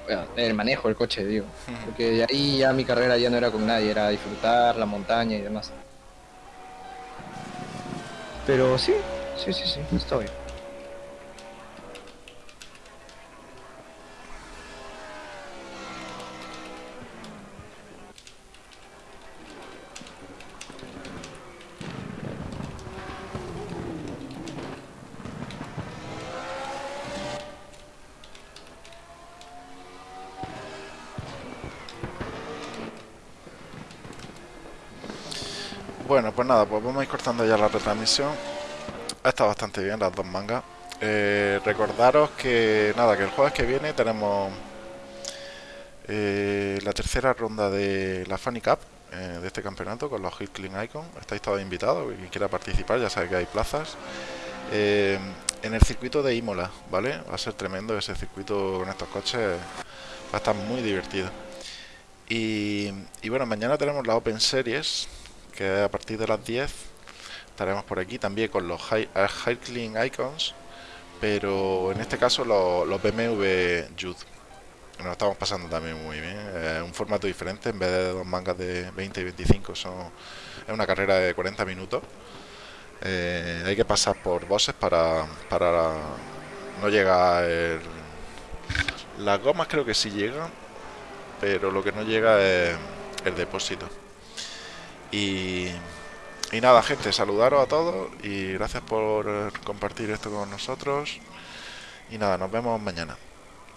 Bueno, el manejo del coche, digo. Porque de ahí ya mi carrera ya no era con nadie, era disfrutar la montaña y demás. Pero sí, sí, sí, sí, está bien. Bueno, pues nada, pues vamos a ir cortando ya la retransmisión. Ha estado bastante bien las dos mangas. Eh, recordaros que nada, que el jueves que viene tenemos eh, la tercera ronda de la Funny Cup eh, de este campeonato con los Hit Clean Icon. Estáis todos invitados, quien quiera participar, ya sabe que hay plazas. En el circuito de Imola, ¿vale? Va a ser tremendo ese circuito con estos coches, va a estar muy divertido. Y, y bueno, mañana tenemos la Open Series, que a partir de las 10 estaremos por aquí también con los High, eh, High Icons, pero en este caso los, los BMW Youth. Nos estamos pasando también muy bien. Es un formato diferente, en vez de dos mangas de 20 y 25, son, es una carrera de 40 minutos. Eh, hay que pasar por bosses para, para no llegar el... Las gomas creo que sí llegan, pero lo que no llega es el depósito. Y, nada, gente, saludaros a todos y gracias por compartir esto con nosotros. Y nada, nos vemos mañana.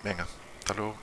Venga, hasta luego.